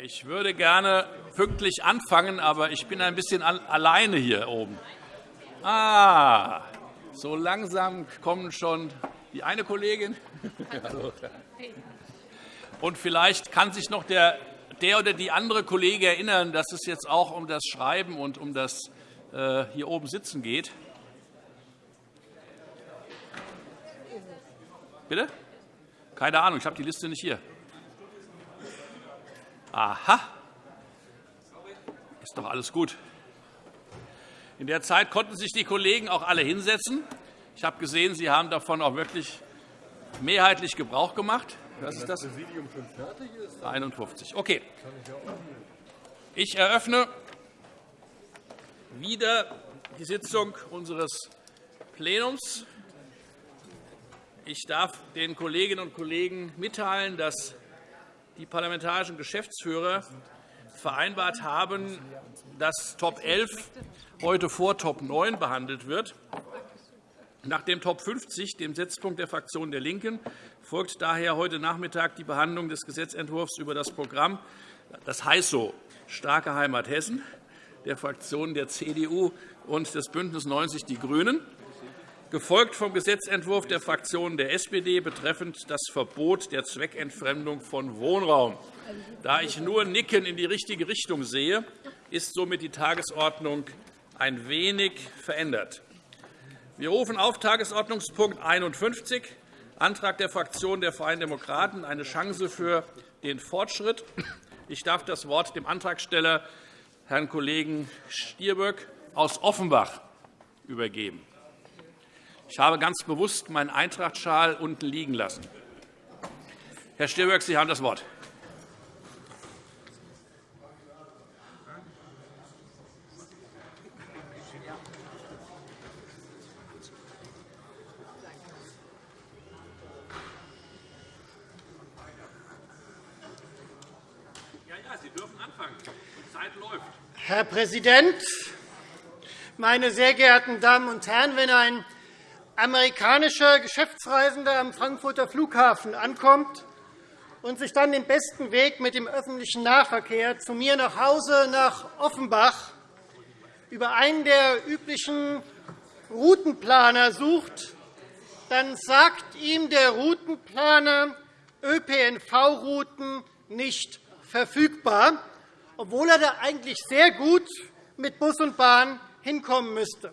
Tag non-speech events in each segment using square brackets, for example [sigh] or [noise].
Ich würde gerne pünktlich anfangen, aber ich bin ein bisschen alleine hier oben. Ah, so langsam kommen schon die eine Kollegin. [laughs] Und vielleicht kann sich noch der, der oder die andere Kollege erinnern, dass es jetzt auch um das Schreiben und um das äh, hier oben Sitzen geht. Bitte? Keine Ahnung, ich habe die Liste nicht hier. Aha. Ist doch alles gut. In der Zeit konnten sich die Kollegen auch alle hinsetzen. Ich habe gesehen, Sie haben davon auch wirklich mehrheitlich Gebrauch gemacht. Was ist das? Präsidium schon fertig ist? 51. Okay. Ich eröffne wieder die Sitzung unseres Plenums. Ich darf den Kolleginnen und Kollegen mitteilen, dass die parlamentarischen Geschäftsführer vereinbart haben, dass Top 11 heute vor Top 9 behandelt wird. Nach dem Top 50, dem Setzpunkt der Fraktion der LINKEN, folgt daher heute Nachmittag die Behandlung des Gesetzentwurfs über das Programm, das heißt so, Starke Heimat Hessen, der Fraktionen der CDU und des BÜNDNIS 90 die GRÜNEN gefolgt vom Gesetzentwurf der Fraktion der SPD betreffend das Verbot der Zweckentfremdung von Wohnraum. Da ich nur Nicken in die richtige Richtung sehe, ist somit die Tagesordnung ein wenig verändert. Wir rufen auf Tagesordnungspunkt 51, Antrag der Fraktion der Freien Demokraten, eine Chance für den Fortschritt. Ich darf das Wort dem Antragsteller, Herrn Kollegen Stirböck aus Offenbach, übergeben. Ich habe ganz bewusst meinen Eintrachtschal unten liegen lassen. Herr Stirböck, Sie haben das Wort. Herr Präsident, meine sehr geehrten Damen und Herren! Wenn ein amerikanischer Geschäftsreisender am Frankfurter Flughafen ankommt und sich dann den besten Weg mit dem öffentlichen Nahverkehr zu mir nach Hause nach Offenbach über einen der üblichen Routenplaner sucht, dann sagt ihm der Routenplaner ÖPNV-Routen nicht verfügbar, obwohl er da eigentlich sehr gut mit Bus und Bahn hinkommen müsste.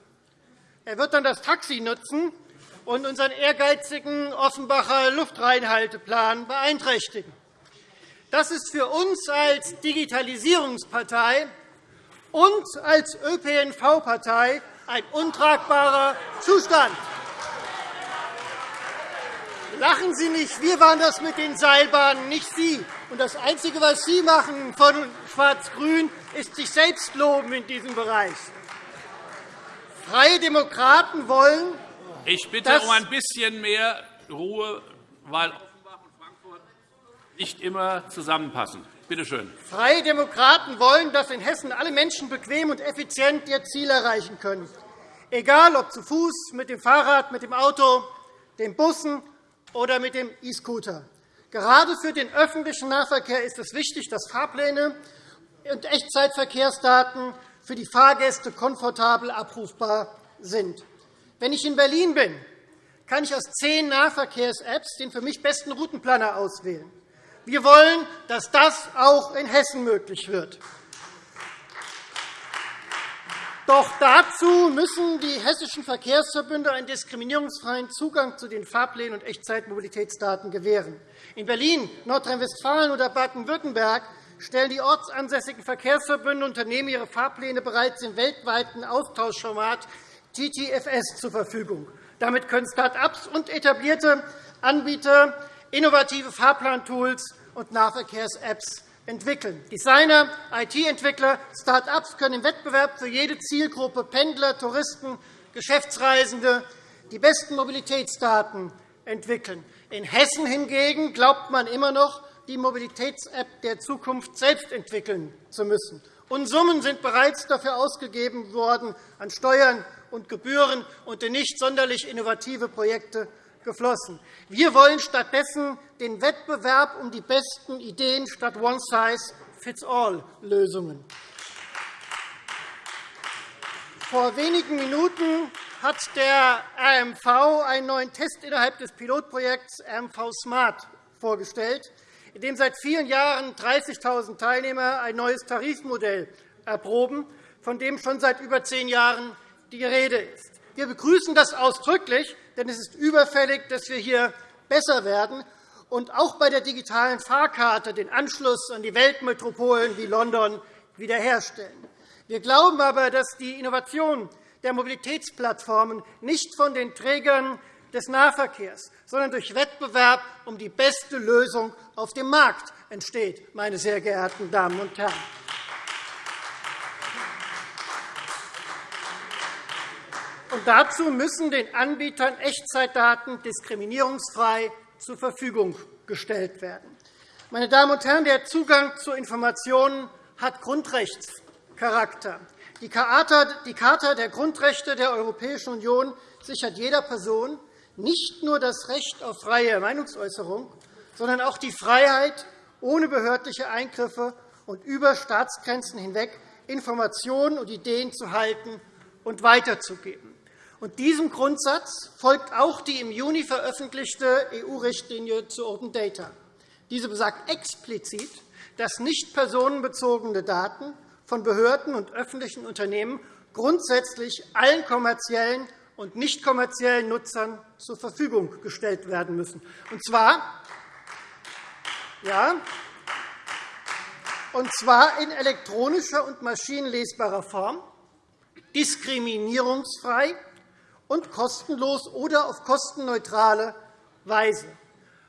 Er wird dann das Taxi nutzen und unseren ehrgeizigen Offenbacher Luftreinhalteplan beeinträchtigen. Das ist für uns als Digitalisierungspartei und als ÖPNV-Partei ein untragbarer Zustand. Lachen Sie nicht, wir waren das mit den Seilbahnen, nicht Sie. Und das Einzige, was Sie machen von Schwarz-Grün, ist sich selbst loben in diesem Bereich. Freie Demokraten wollen. Ich bitte um ein bisschen mehr Ruhe, weil Offenbach und Frankfurt nicht immer zusammenpassen. Bitte schön. Freie Demokraten wollen, dass in Hessen alle Menschen bequem und effizient ihr Ziel erreichen können, egal ob zu Fuß, mit dem Fahrrad, mit dem Auto, den Bussen oder mit dem E-Scooter. Gerade für den öffentlichen Nahverkehr ist es wichtig, dass Fahrpläne und Echtzeitverkehrsdaten für die Fahrgäste komfortabel abrufbar sind. Wenn ich in Berlin bin, kann ich aus zehn Nahverkehrs-Apps den für mich besten Routenplaner auswählen. Wir wollen, dass das auch in Hessen möglich wird. Doch dazu müssen die hessischen Verkehrsverbünde einen diskriminierungsfreien Zugang zu den Fahrplänen und Echtzeitmobilitätsdaten gewähren. In Berlin, Nordrhein-Westfalen oder Baden-Württemberg stellen die ortsansässigen Verkehrsverbünde Unternehmen ihre Fahrpläne bereits im weltweiten Austauschformat TTFS zur Verfügung. Damit können Start-ups und etablierte Anbieter innovative Fahrplantools und Nahverkehrs-Apps entwickeln. Designer, IT-Entwickler, Start-ups können im Wettbewerb für jede Zielgruppe Pendler, Touristen, Geschäftsreisende die besten Mobilitätsdaten entwickeln. In Hessen hingegen glaubt man immer noch, die Mobilitäts-App der Zukunft selbst entwickeln zu müssen. Und Summen sind bereits dafür ausgegeben worden an Steuern und Gebühren und in nicht sonderlich innovative Projekte geflossen. Wir wollen stattdessen den Wettbewerb um die besten Ideen statt One Size One-Size-Fits-All-Lösungen. Vor wenigen Minuten hat der RMV einen neuen Test innerhalb des Pilotprojekts RMV Smart vorgestellt, in dem seit vielen Jahren 30.000 Teilnehmer ein neues Tarifmodell erproben, von dem schon seit über zehn Jahren die Rede ist. Wir begrüßen das ausdrücklich, denn es ist überfällig, dass wir hier besser werden und auch bei der digitalen Fahrkarte den Anschluss an die Weltmetropolen wie London wiederherstellen. Wir glauben aber, dass die Innovation der Mobilitätsplattformen nicht von den Trägern des Nahverkehrs, sondern durch Wettbewerb um die beste Lösung auf dem Markt entsteht, meine sehr geehrten Damen und Herren. Und dazu müssen den Anbietern Echtzeitdaten diskriminierungsfrei zur Verfügung gestellt werden. Meine Damen und Herren, der Zugang zu Informationen hat Grundrechts Charakter. Die Charta der Grundrechte der Europäischen Union sichert jeder Person nicht nur das Recht auf freie Meinungsäußerung, sondern auch die Freiheit, ohne behördliche Eingriffe und über Staatsgrenzen hinweg Informationen und Ideen zu halten und weiterzugeben. Und diesem Grundsatz folgt auch die im Juni veröffentlichte EU-Richtlinie zu Open Data. Diese besagt explizit, dass nicht personenbezogene Daten von Behörden und öffentlichen Unternehmen grundsätzlich allen kommerziellen und nicht kommerziellen Nutzern zur Verfügung gestellt werden müssen. Und zwar, ja, und zwar in elektronischer und maschinenlesbarer Form, diskriminierungsfrei und kostenlos oder auf kostenneutrale Weise.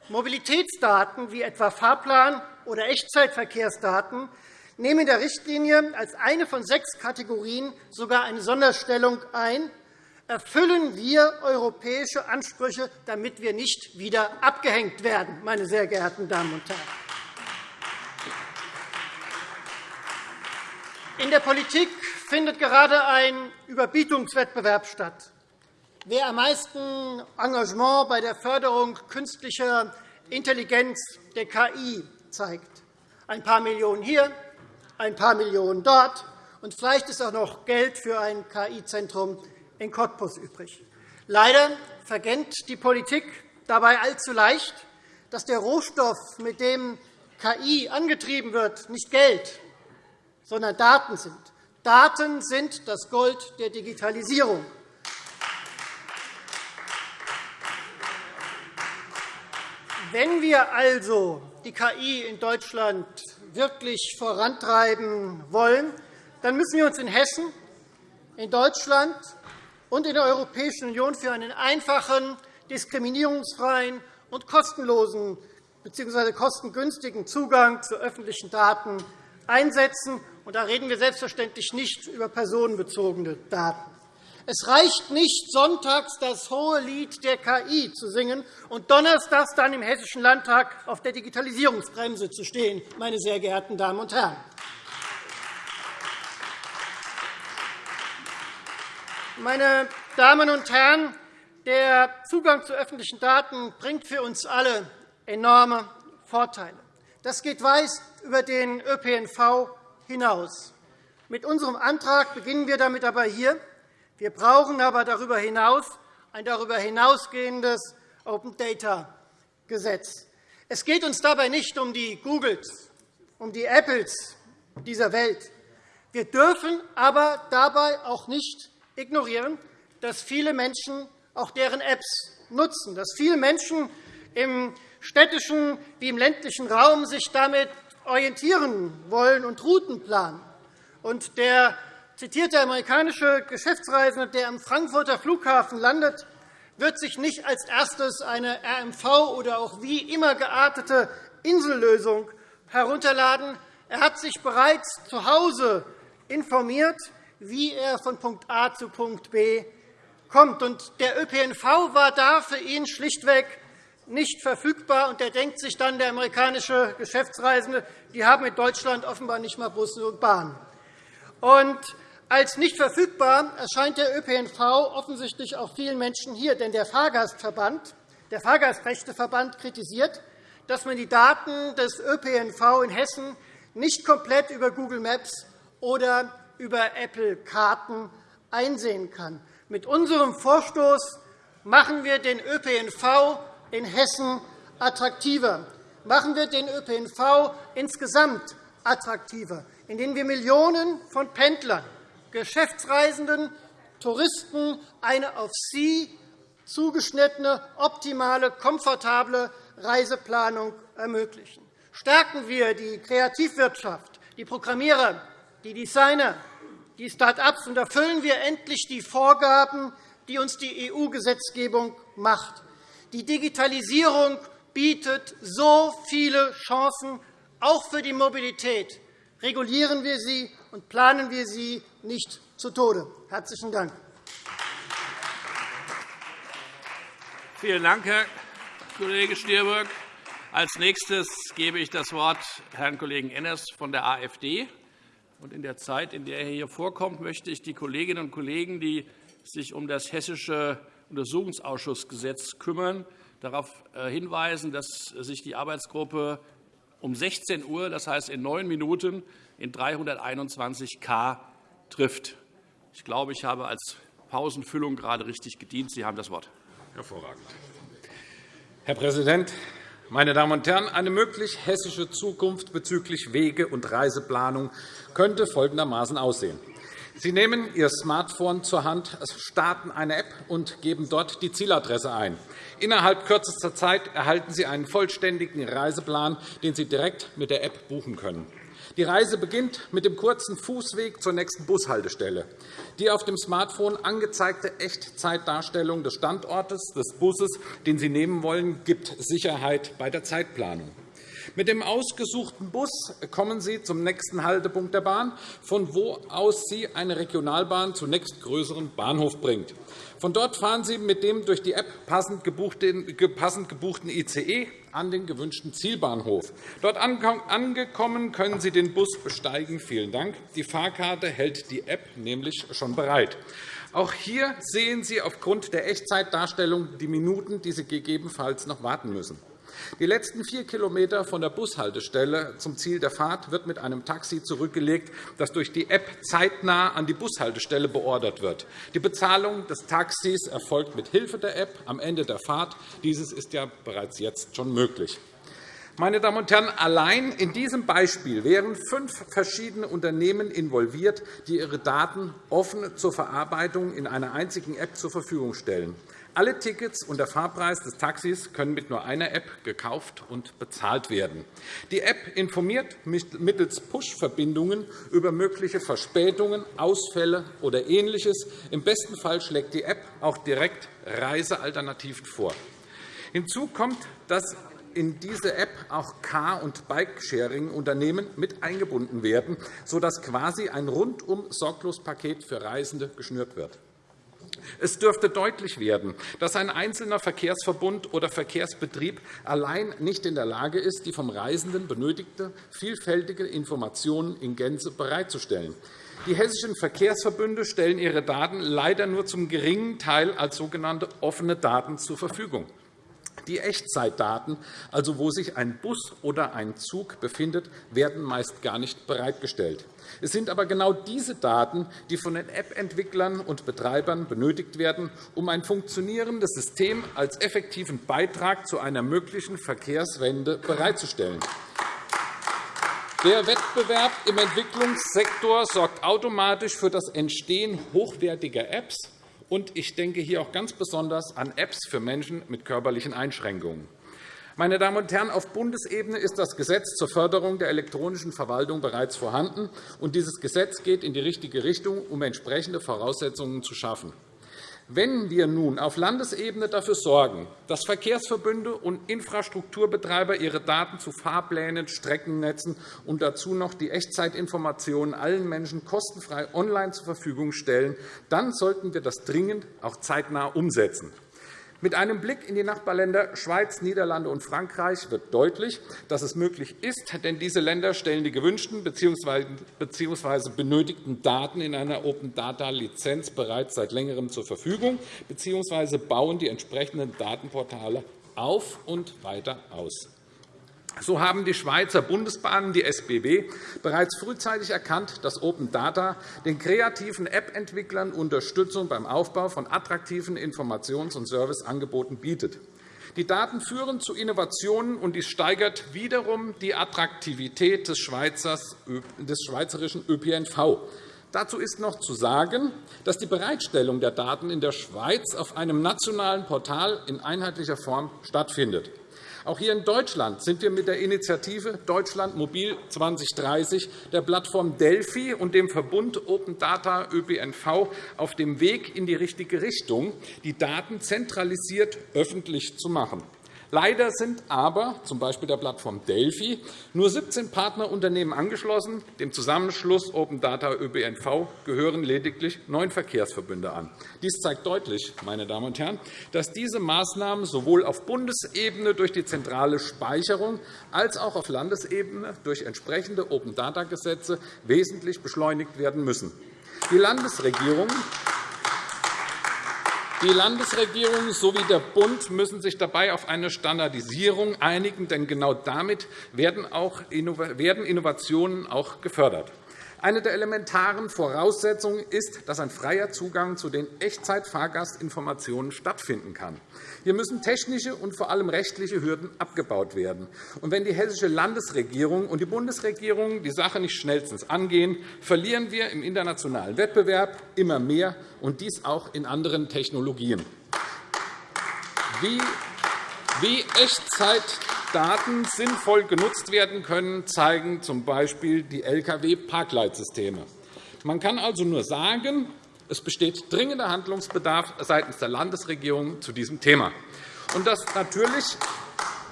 Mobilitätsdaten wie etwa Fahrplan- oder Echtzeitverkehrsdaten nehmen in der Richtlinie als eine von sechs Kategorien sogar eine Sonderstellung ein. Erfüllen wir europäische Ansprüche, damit wir nicht wieder abgehängt werden, meine sehr geehrten Damen und Herren. In der Politik findet gerade ein Überbietungswettbewerb statt. Wer am meisten Engagement bei der Förderung künstlicher Intelligenz der KI zeigt, ein paar Millionen hier, ein paar Millionen dort, und vielleicht ist auch noch Geld für ein KI-Zentrum in Cottbus übrig. Leider verkennt die Politik dabei allzu leicht, dass der Rohstoff, mit dem KI angetrieben wird, nicht Geld, sondern Daten sind. Daten sind das Gold der Digitalisierung. Wenn wir also die KI in Deutschland wirklich vorantreiben wollen, dann müssen wir uns in Hessen, in Deutschland und in der Europäischen Union für einen einfachen, diskriminierungsfreien und kostenlosen bzw. kostengünstigen Zugang zu öffentlichen Daten einsetzen. Da reden wir selbstverständlich nicht über personenbezogene Daten. Es reicht nicht, sonntags das hohe Lied der KI zu singen und donnerstags dann im Hessischen Landtag auf der Digitalisierungsbremse zu stehen, meine sehr geehrten Damen und Herren. Meine Damen und Herren, der Zugang zu öffentlichen Daten bringt für uns alle enorme Vorteile. Das geht weit über den ÖPNV hinaus. Mit unserem Antrag beginnen wir damit aber hier. Wir brauchen aber darüber hinaus ein darüber hinausgehendes Open-Data-Gesetz. Es geht uns dabei nicht um die Googles, um die Apples dieser Welt. Wir dürfen aber dabei auch nicht ignorieren, dass viele Menschen auch deren Apps nutzen, dass viele Menschen im städtischen wie im ländlichen Raum sich damit orientieren wollen und Routen planen. Und der zitierte amerikanische Geschäftsreisende, der am Frankfurter Flughafen landet, wird sich nicht als erstes eine RMV oder auch wie immer geartete Insellösung herunterladen. Er hat sich bereits zu Hause informiert, wie er von Punkt A zu Punkt B kommt. Der ÖPNV war da für ihn schlichtweg nicht verfügbar. Und er denkt sich dann, der amerikanische Geschäftsreisende, die haben in Deutschland offenbar nicht einmal Busse und Bahnen. Und als nicht verfügbar erscheint der ÖPNV offensichtlich auch vielen Menschen hier. Denn der Fahrgastverband, der Fahrgastrechteverband kritisiert, dass man die Daten des ÖPNV in Hessen nicht komplett über Google Maps oder über Apple Karten einsehen kann. Mit unserem Vorstoß machen wir den ÖPNV in Hessen attraktiver. Machen wir den ÖPNV insgesamt attraktiver, indem wir Millionen von Pendlern, Geschäftsreisenden, Touristen eine auf sie zugeschnittene, optimale, komfortable Reiseplanung ermöglichen. Stärken wir die Kreativwirtschaft, die Programmierer, die Designer, die Start-ups und erfüllen wir endlich die Vorgaben, die uns die EU-Gesetzgebung macht. Die Digitalisierung bietet so viele Chancen, auch für die Mobilität. Regulieren wir sie und planen wir sie nicht zu Tode. – Herzlichen Dank. Vielen Dank, Herr Kollege Stier. Als nächstes gebe ich das Wort Herrn Kollegen Enners von der AfD. In der Zeit, in der er hier vorkommt, möchte ich die Kolleginnen und Kollegen, die sich um das Hessische Untersuchungsausschussgesetz kümmern, darauf äh, hinweisen, dass sich die Arbeitsgruppe um 16 Uhr, das heißt in neun Minuten, in 321 K trifft. Ich glaube, ich habe als Pausenfüllung gerade richtig gedient. Sie haben das Wort. Hervorragend. Herr Präsident, meine Damen und Herren! Eine möglich hessische Zukunft bezüglich Wege- und Reiseplanung könnte folgendermaßen aussehen. Sie nehmen Ihr Smartphone zur Hand, starten eine App und geben dort die Zieladresse ein. Innerhalb kürzester Zeit erhalten Sie einen vollständigen Reiseplan, den Sie direkt mit der App buchen können. Die Reise beginnt mit dem kurzen Fußweg zur nächsten Bushaltestelle. Die auf dem Smartphone angezeigte Echtzeitdarstellung des Standortes des Busses, den Sie nehmen wollen, gibt Sicherheit bei der Zeitplanung. Mit dem ausgesuchten Bus kommen Sie zum nächsten Haltepunkt der Bahn, von wo aus Sie eine Regionalbahn zum nächstgrößeren Bahnhof bringt. Von dort fahren Sie mit dem durch die App passend gebuchten ICE an den gewünschten Zielbahnhof. Dort angekommen können Sie den Bus besteigen. Vielen Dank. Die Fahrkarte hält die App nämlich schon bereit. Auch hier sehen Sie aufgrund der Echtzeitdarstellung die Minuten, die Sie gegebenenfalls noch warten müssen. Die letzten vier Kilometer von der Bushaltestelle zum Ziel der Fahrt wird mit einem Taxi zurückgelegt, das durch die App zeitnah an die Bushaltestelle beordert wird. Die Bezahlung des Taxis erfolgt mit Hilfe der App am Ende der Fahrt. Dieses ist ja bereits jetzt schon möglich. Meine Damen und Herren, allein in diesem Beispiel wären fünf verschiedene Unternehmen involviert, die ihre Daten offen zur Verarbeitung in einer einzigen App zur Verfügung stellen. Alle Tickets und der Fahrpreis des Taxis können mit nur einer App gekauft und bezahlt werden. Die App informiert mittels Push-Verbindungen über mögliche Verspätungen, Ausfälle oder Ähnliches. Im besten Fall schlägt die App auch direkt Reisealternativen vor. Hinzu kommt, dass in diese App auch Car- und Bikesharing-Unternehmen mit eingebunden werden, sodass quasi ein rundum sorglos Paket für Reisende geschnürt wird. Es dürfte deutlich werden, dass ein einzelner Verkehrsverbund oder Verkehrsbetrieb allein nicht in der Lage ist, die vom Reisenden benötigte vielfältige Informationen in Gänze bereitzustellen. Die hessischen Verkehrsverbünde stellen ihre Daten leider nur zum geringen Teil als sogenannte offene Daten zur Verfügung. Die Echtzeitdaten, also wo sich ein Bus oder ein Zug befindet, werden meist gar nicht bereitgestellt. Es sind aber genau diese Daten, die von den App-Entwicklern und Betreibern benötigt werden, um ein funktionierendes System als effektiven Beitrag zu einer möglichen Verkehrswende bereitzustellen. Der Wettbewerb im Entwicklungssektor sorgt automatisch für das Entstehen hochwertiger Apps, und ich denke hier auch ganz besonders an Apps für Menschen mit körperlichen Einschränkungen. Meine Damen und Herren, auf Bundesebene ist das Gesetz zur Förderung der elektronischen Verwaltung bereits vorhanden. und Dieses Gesetz geht in die richtige Richtung, um entsprechende Voraussetzungen zu schaffen. Wenn wir nun auf Landesebene dafür sorgen, dass Verkehrsverbünde und Infrastrukturbetreiber ihre Daten zu Fahrplänen, Streckennetzen und dazu noch die Echtzeitinformationen allen Menschen kostenfrei online zur Verfügung stellen, dann sollten wir das dringend auch zeitnah umsetzen. Mit einem Blick in die Nachbarländer Schweiz, Niederlande und Frankreich wird deutlich, dass es möglich ist, denn diese Länder stellen die gewünschten bzw. benötigten Daten in einer Open-Data-Lizenz bereits seit Längerem zur Verfügung bzw. bauen die entsprechenden Datenportale auf und weiter aus. So haben die Schweizer Bundesbahnen, die SBB, bereits frühzeitig erkannt, dass Open Data den kreativen App-Entwicklern Unterstützung beim Aufbau von attraktiven Informations- und Serviceangeboten bietet. Die Daten führen zu Innovationen, und dies steigert wiederum die Attraktivität des schweizerischen ÖPNV. Dazu ist noch zu sagen, dass die Bereitstellung der Daten in der Schweiz auf einem nationalen Portal in einheitlicher Form stattfindet. Auch hier in Deutschland sind wir mit der Initiative Deutschland Mobil 2030, der Plattform Delphi und dem Verbund Open Data ÖPNV auf dem Weg in die richtige Richtung, die Daten zentralisiert öffentlich zu machen. Leider sind aber, z. B. der Plattform Delphi, nur 17 Partnerunternehmen angeschlossen. Dem Zusammenschluss Open Data ÖPNV gehören lediglich neun Verkehrsverbünde an. Dies zeigt deutlich, meine Damen und Herren, dass diese Maßnahmen sowohl auf Bundesebene durch die zentrale Speicherung als auch auf Landesebene durch entsprechende Open-Data-Gesetze wesentlich beschleunigt werden müssen. Die Landesregierungen die Landesregierung sowie der Bund müssen sich dabei auf eine Standardisierung einigen, denn genau damit werden Innovationen auch gefördert. Eine der elementaren Voraussetzungen ist, dass ein freier Zugang zu den Echtzeit-Fahrgastinformationen stattfinden kann. Hier müssen technische und vor allem rechtliche Hürden abgebaut werden. Und wenn die Hessische Landesregierung und die Bundesregierung die Sache nicht schnellstens angehen, verlieren wir im internationalen Wettbewerb immer mehr, und dies auch in anderen Technologien. Wie Echtzeit Daten sinnvoll genutzt werden können, zeigen z. B. die Lkw-Parkleitsysteme. Man kann also nur sagen, es besteht dringender Handlungsbedarf seitens der Landesregierung zu diesem Thema. Und das natürlich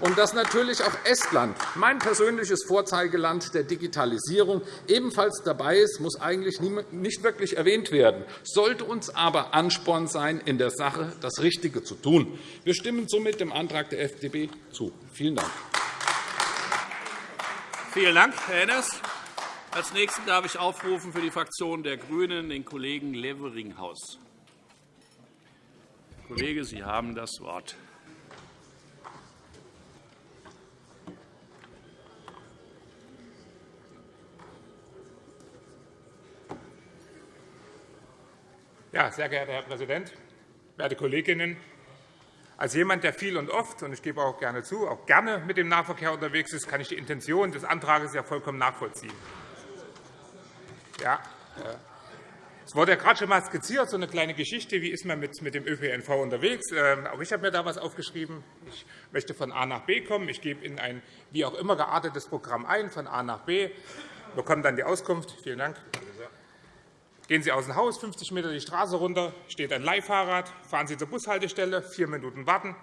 und dass natürlich auch Estland, mein persönliches Vorzeigeland der Digitalisierung, ebenfalls dabei ist, muss eigentlich nicht wirklich erwähnt werden, sollte uns aber Ansporn sein, in der Sache das Richtige zu tun. Wir stimmen somit dem Antrag der FDP zu. Vielen Dank. Vielen Dank, Herr Enners. Als Nächsten darf ich aufrufen für die Fraktion der GRÜNEN den Kollegen Leveringhaus. Kollege, Sie haben das Wort. Ja, sehr geehrter Herr Präsident, werte Kolleginnen! Als jemand, der viel und oft, und ich gebe auch gerne zu, auch gerne mit dem Nahverkehr unterwegs ist, kann ich die Intention des Antrags ja vollkommen nachvollziehen. Ja, äh, es wurde ja gerade schon einmal skizziert, so eine kleine Geschichte, wie ist man mit, dem ÖPNV unterwegs. Ähm, auch ich habe mir da etwas aufgeschrieben. Ich möchte von A nach B kommen. Ich gebe in ein wie auch immer geartetes Programm ein, von A nach B, bekomme dann die Auskunft. Vielen Dank. Gehen Sie aus dem Haus, 50 m die Straße runter, steht ein Leihfahrrad, fahren Sie zur Bushaltestelle, vier Minuten warten,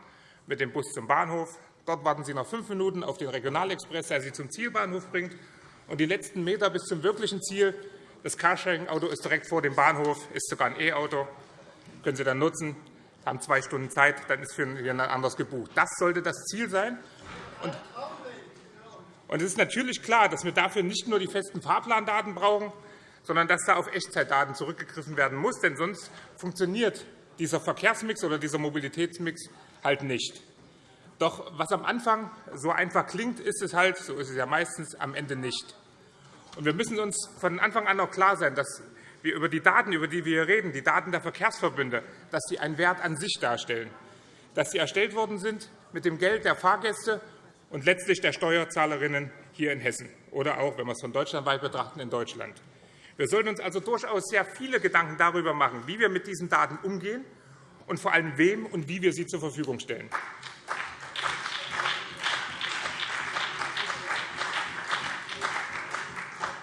mit dem Bus zum Bahnhof. Dort warten Sie noch fünf Minuten auf den Regionalexpress, der Sie zum Zielbahnhof bringt. Und die letzten Meter bis zum wirklichen Ziel, das Carsharing-Auto ist direkt vor dem Bahnhof, ist sogar ein E-Auto, können Sie dann nutzen, haben zwei Stunden Zeit, dann ist für jemand anderes gebucht. Das sollte das Ziel sein. Und es ist natürlich klar, dass wir dafür nicht nur die festen Fahrplandaten brauchen, sondern dass da auf Echtzeitdaten zurückgegriffen werden muss. Denn sonst funktioniert dieser Verkehrsmix oder dieser Mobilitätsmix halt nicht. Doch was am Anfang so einfach klingt, ist es halt, so ist es ja meistens, am Ende nicht. Und wir müssen uns von Anfang an auch klar sein, dass wir über die Daten, über die wir hier reden, die Daten der Verkehrsverbünde, dass sie einen Wert an sich darstellen, dass sie erstellt worden sind mit dem Geld der Fahrgäste und letztlich der Steuerzahlerinnen hier in Hessen oder auch, wenn wir es von deutschlandweit betrachten, in Deutschland. Wir sollten uns also durchaus sehr viele Gedanken darüber machen, wie wir mit diesen Daten umgehen und vor allem wem und wie wir sie zur Verfügung stellen.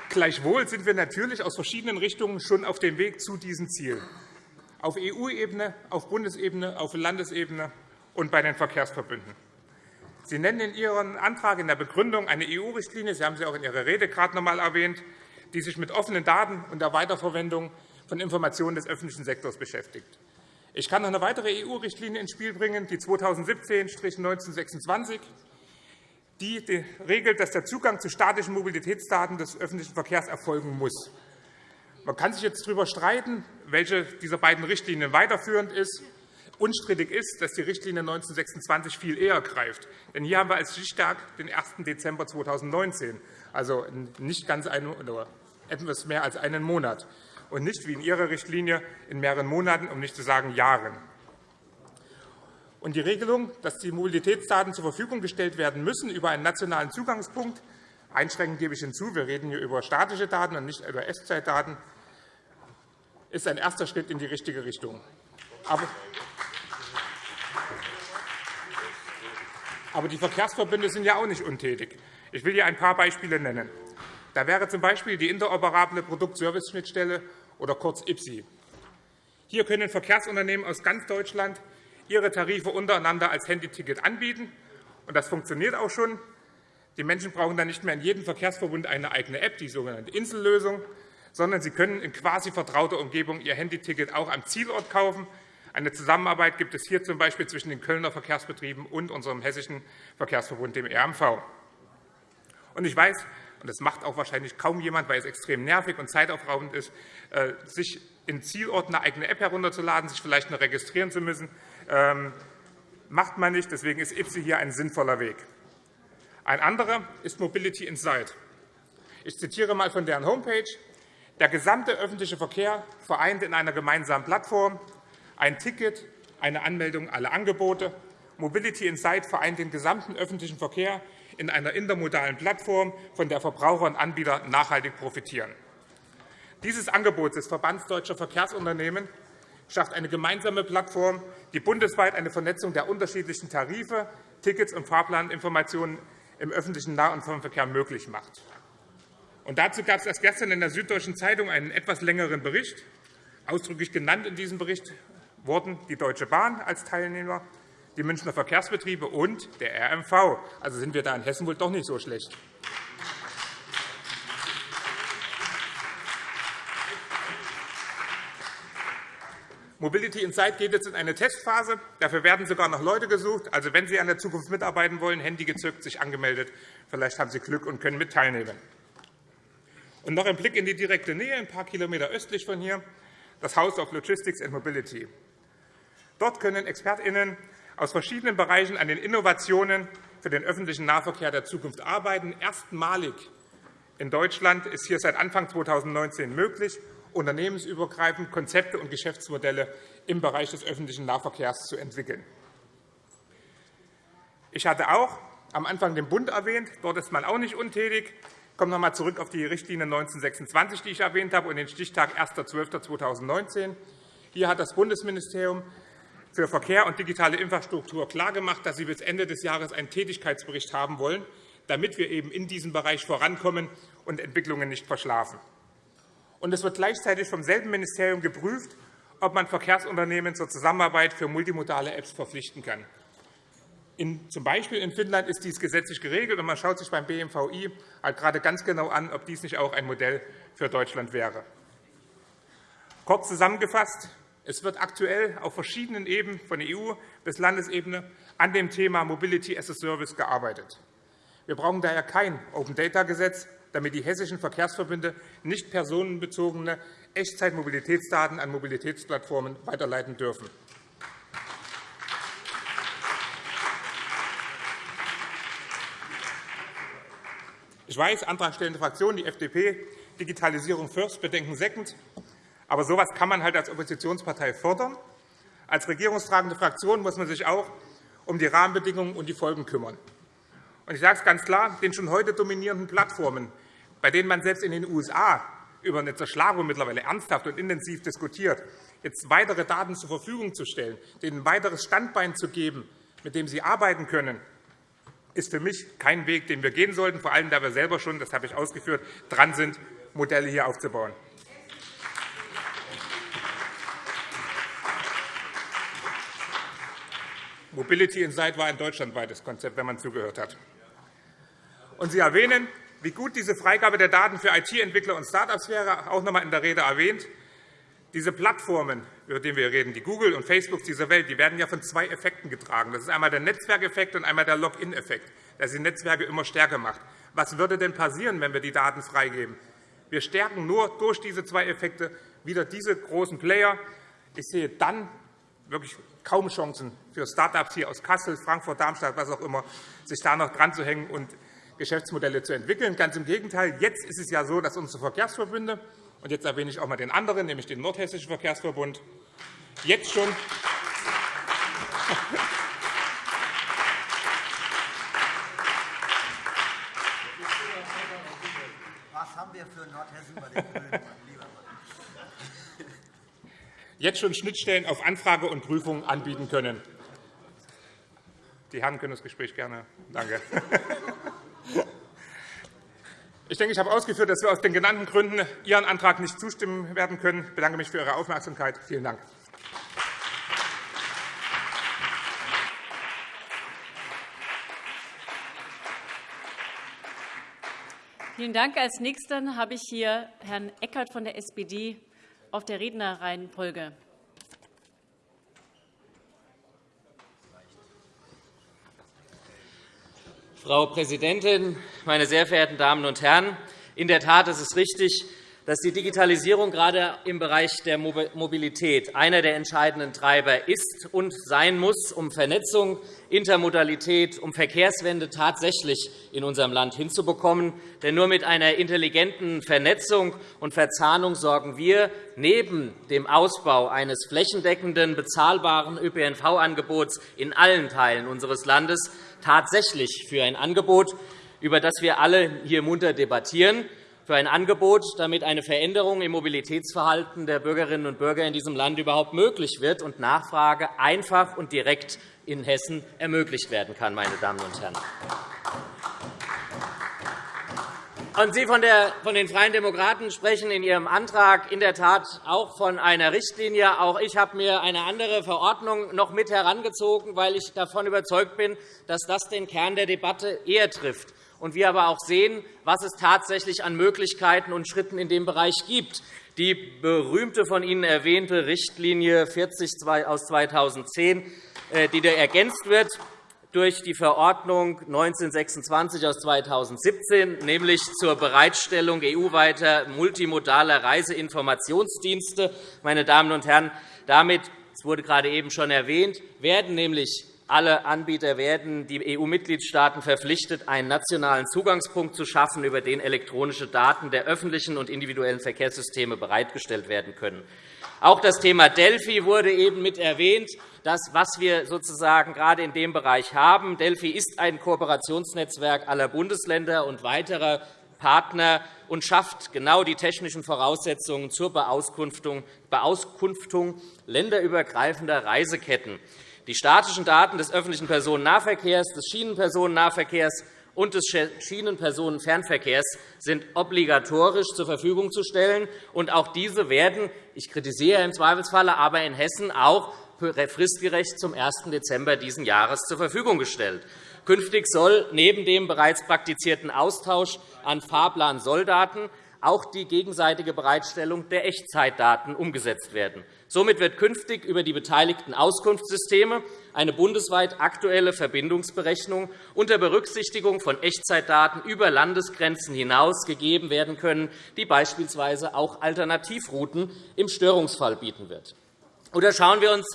Gleichwohl sind wir natürlich aus verschiedenen Richtungen schon auf dem Weg zu diesem Ziel, auf EU-Ebene, auf Bundesebene, auf Landesebene und bei den Verkehrsverbünden. Sie nennen in Ihrem Antrag in der Begründung eine EU-Richtlinie. Sie haben sie auch in Ihrer Rede gerade noch einmal erwähnt die sich mit offenen Daten und der Weiterverwendung von Informationen des öffentlichen Sektors beschäftigt. Ich kann noch eine weitere EU-Richtlinie ins Spiel bringen, die 2017-1926, die regelt, dass der Zugang zu statischen Mobilitätsdaten des öffentlichen Verkehrs erfolgen muss. Man kann sich jetzt darüber streiten, welche dieser beiden Richtlinien weiterführend ist. Unstrittig ist, dass die Richtlinie 1926 viel eher greift. Denn hier haben wir als Stichtag den 1. Dezember 2019, also nicht ganz ein, etwas mehr als einen Monat, und nicht wie in Ihrer Richtlinie in mehreren Monaten, um nicht zu sagen Jahren. Und die Regelung, dass die Mobilitätsdaten zur Verfügung gestellt werden müssen über einen nationalen Zugangspunkt, einschränkend gebe ich hinzu, wir reden hier über statische Daten und nicht über Echtzeitdaten, ist ein erster Schritt in die richtige Richtung. Aber die Verkehrsverbünde sind ja auch nicht untätig. Ich will hier ein paar Beispiele nennen. Da wäre z.B. die interoperable Produktservice-Schnittstelle oder kurz IPSI. Hier können Verkehrsunternehmen aus ganz Deutschland ihre Tarife untereinander als Handyticket anbieten. Und das funktioniert auch schon. Die Menschen brauchen dann nicht mehr in jedem Verkehrsverbund eine eigene App, die sogenannte Insellösung, sondern sie können in quasi vertrauter Umgebung ihr Handyticket auch am Zielort kaufen. Eine Zusammenarbeit gibt es hier z. B. zwischen den Kölner Verkehrsbetrieben und unserem hessischen Verkehrsverbund, dem RMV. Und ich weiß, und das macht auch wahrscheinlich kaum jemand, weil es extrem nervig und zeitaufraubend ist, äh, sich in Zielorten eine eigene App herunterzuladen, sich vielleicht noch registrieren zu müssen. Ähm, macht man nicht. Deswegen ist IPSI hier ein sinnvoller Weg. Ein anderer ist Mobility Insight. Ich zitiere einmal von deren Homepage. Der gesamte öffentliche Verkehr vereint in einer gemeinsamen Plattform ein Ticket, eine Anmeldung, alle Angebote. Mobility Insight vereint den gesamten öffentlichen Verkehr in einer intermodalen Plattform, von der Verbraucher und Anbieter nachhaltig profitieren. Dieses Angebot des Verbands Deutscher Verkehrsunternehmen schafft eine gemeinsame Plattform, die bundesweit eine Vernetzung der unterschiedlichen Tarife, Tickets und Fahrplaninformationen im öffentlichen Nah- und Fernverkehr möglich macht. Und dazu gab es erst gestern in der Süddeutschen Zeitung einen etwas längeren Bericht. Ausdrücklich genannt in diesem Bericht wurden die Deutsche Bahn als Teilnehmer, die Münchner Verkehrsbetriebe und der RMV. Also sind wir da in Hessen wohl doch nicht so schlecht. Mobility Insight geht jetzt in eine Testphase. Dafür werden sogar noch Leute gesucht. Also, wenn Sie an der Zukunft mitarbeiten wollen, Handy gezückt, sich angemeldet. Vielleicht haben Sie Glück und können mit teilnehmen. Und noch ein Blick in die direkte Nähe, ein paar Kilometer östlich von hier, das House of Logistics and Mobility. Dort können ExpertInnen aus verschiedenen Bereichen an den Innovationen für den öffentlichen Nahverkehr der Zukunft arbeiten. Erstmalig in Deutschland ist hier seit Anfang 2019 möglich, unternehmensübergreifend Konzepte und Geschäftsmodelle im Bereich des öffentlichen Nahverkehrs zu entwickeln. Ich hatte auch am Anfang den Bund erwähnt. Dort ist man auch nicht untätig. Ich komme noch einmal zurück auf die Richtlinie 1926, die ich erwähnt habe, und den Stichtag 1.12.2019. Hier hat das Bundesministerium für Verkehr und digitale Infrastruktur klargemacht, dass Sie bis Ende des Jahres einen Tätigkeitsbericht haben wollen, damit wir eben in diesem Bereich vorankommen und Entwicklungen nicht verschlafen. Und es wird gleichzeitig vom selben Ministerium geprüft, ob man Verkehrsunternehmen zur Zusammenarbeit für multimodale Apps verpflichten kann. In, zum Beispiel in Finnland ist dies gesetzlich geregelt, und man schaut sich beim BMVI halt gerade ganz genau an, ob dies nicht auch ein Modell für Deutschland wäre. Kurz zusammengefasst, es wird aktuell auf verschiedenen Ebenen, von EU bis Landesebene, an dem Thema Mobility as a Service gearbeitet. Wir brauchen daher kein Open-Data-Gesetz, damit die hessischen Verkehrsverbünde nicht personenbezogene Echtzeitmobilitätsdaten an Mobilitätsplattformen weiterleiten dürfen. Ich weiß, antragstellende Fraktionen, die FDP, Digitalisierung first, Bedenken second. Aber so etwas kann man halt als Oppositionspartei fordern. Als regierungstragende Fraktion muss man sich auch um die Rahmenbedingungen und die Folgen kümmern. Ich sage es ganz klar, den schon heute dominierenden Plattformen, bei denen man selbst in den USA über eine Zerschlagung mittlerweile ernsthaft und intensiv diskutiert, jetzt weitere Daten zur Verfügung zu stellen, denen ein weiteres Standbein zu geben, mit dem sie arbeiten können, ist für mich kein Weg, den wir gehen sollten, vor allem da wir selber schon, das habe ich ausgeführt, dran sind, Modelle hier aufzubauen. Mobility Insight war ein deutschlandweites Konzept, wenn man zugehört hat. Und Sie erwähnen, wie gut diese Freigabe der Daten für IT-Entwickler und Start-ups wäre, auch noch einmal in der Rede erwähnt. Diese Plattformen, über die wir reden, die Google und Facebook dieser Welt, die werden ja von zwei Effekten getragen. Das ist einmal der Netzwerkeffekt und einmal der Login-Effekt, der die Netzwerke immer stärker macht. Was würde denn passieren, wenn wir die Daten freigeben? Wir stärken nur durch diese zwei Effekte wieder diese großen Player. Ich sehe dann wirklich kaum Chancen für Start-ups hier aus Kassel, Frankfurt, Darmstadt, was auch immer, sich da noch dran zu hängen und Geschäftsmodelle zu entwickeln. Ganz im Gegenteil. Jetzt ist es ja so, dass unsere Verkehrsverbünde, und jetzt erwähne ich auch einmal den anderen, nämlich den Nordhessischen Verkehrsverbund, jetzt schon Was haben wir für Nordhessen bei den Grünen, jetzt schon Schnittstellen auf Anfrage und Prüfung anbieten können. Die Herren können das Gespräch gerne. Danke. Ich denke, ich habe ausgeführt, dass wir aus den genannten Gründen Ihren Antrag nicht zustimmen werden können. Ich bedanke mich für Ihre Aufmerksamkeit. Vielen Dank. Vielen Dank. Als Nächsten habe ich hier Herrn Eckert von der SPD auf der Rednerreihenfolge. Frau Präsidentin, meine sehr verehrten Damen und Herren! In der Tat ist es richtig, dass die Digitalisierung gerade im Bereich der Mobilität einer der entscheidenden Treiber ist und sein muss, um Vernetzung, Intermodalität, um Verkehrswende tatsächlich in unserem Land hinzubekommen. Denn nur mit einer intelligenten Vernetzung und Verzahnung sorgen wir neben dem Ausbau eines flächendeckenden, bezahlbaren ÖPNV-Angebots in allen Teilen unseres Landes tatsächlich für ein Angebot, über das wir alle hier munter debattieren für ein Angebot, damit eine Veränderung im Mobilitätsverhalten der Bürgerinnen und Bürger in diesem Land überhaupt möglich wird und Nachfrage einfach und direkt in Hessen ermöglicht werden kann. Meine Damen und Herren. Und Sie von, den Freien Demokraten sprechen in Ihrem Antrag in der Tat auch von einer Richtlinie. Auch ich habe mir eine andere Verordnung noch mit herangezogen, weil ich davon überzeugt bin, dass das den Kern der Debatte eher trifft und wir aber auch sehen, was es tatsächlich an Möglichkeiten und Schritten in dem Bereich gibt. Die berühmte von Ihnen erwähnte Richtlinie 40 aus 2010, äh, die ergänzt wird durch die Verordnung 1926 aus 2017, nämlich zur Bereitstellung EU-weiter multimodaler Reiseinformationsdienste. Meine Damen und Herren, damit, es wurde gerade eben schon erwähnt, werden nämlich alle Anbieter werden die EU-Mitgliedstaaten verpflichtet, einen nationalen Zugangspunkt zu schaffen, über den elektronische Daten der öffentlichen und individuellen Verkehrssysteme bereitgestellt werden können. Auch das Thema Delphi wurde eben mit erwähnt. Das, was wir sozusagen gerade in dem Bereich haben. Delphi ist ein Kooperationsnetzwerk aller Bundesländer und weiterer Partner und schafft genau die technischen Voraussetzungen zur Beauskunftung länderübergreifender Reiseketten. Die statischen Daten des öffentlichen Personennahverkehrs, des Schienenpersonennahverkehrs und des Schienenpersonenfernverkehrs sind obligatorisch zur Verfügung zu stellen. Und auch diese werden, ich kritisiere im Zweifelsfalle, aber in Hessen auch fristgerecht zum 1. Dezember dieses Jahres zur Verfügung gestellt. Künftig soll neben dem bereits praktizierten Austausch an Fahrplan-Solldaten auch die gegenseitige Bereitstellung der Echtzeitdaten umgesetzt werden. Somit wird künftig über die beteiligten Auskunftssysteme eine bundesweit aktuelle Verbindungsberechnung unter Berücksichtigung von Echtzeitdaten über Landesgrenzen hinaus gegeben werden können, die beispielsweise auch Alternativrouten im Störungsfall bieten wird. Oder schauen wir uns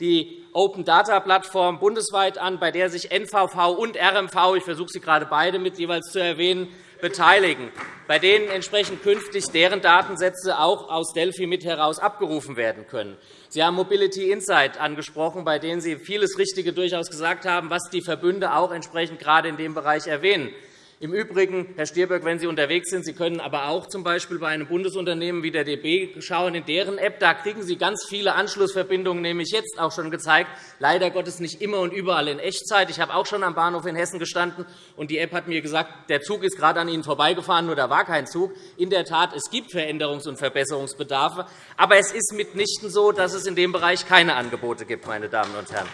die Open Data Plattform bundesweit an, bei der sich NVV und RMV, ich versuche sie gerade beide mit jeweils zu erwähnen, beteiligen, bei denen entsprechend künftig deren Datensätze auch aus Delphi mit heraus abgerufen werden können. Sie haben Mobility Insight angesprochen, bei denen Sie vieles Richtige durchaus gesagt haben, was die Verbünde auch entsprechend gerade in dem Bereich erwähnen. Im Übrigen, Herr Stier, wenn Sie unterwegs sind, Sie können aber auch z. B. bei einem Bundesunternehmen wie der DB schauen, in deren App da kriegen Sie ganz viele Anschlussverbindungen, nämlich jetzt auch schon gezeigt, leider Gottes nicht immer und überall in Echtzeit. Ich habe auch schon am Bahnhof in Hessen gestanden, und die App hat mir gesagt, der Zug ist gerade an Ihnen vorbeigefahren, nur da war kein Zug. In der Tat, es gibt Veränderungs- und Verbesserungsbedarfe, aber es ist mitnichten so, dass es in dem Bereich keine Angebote gibt, meine Damen und Herren.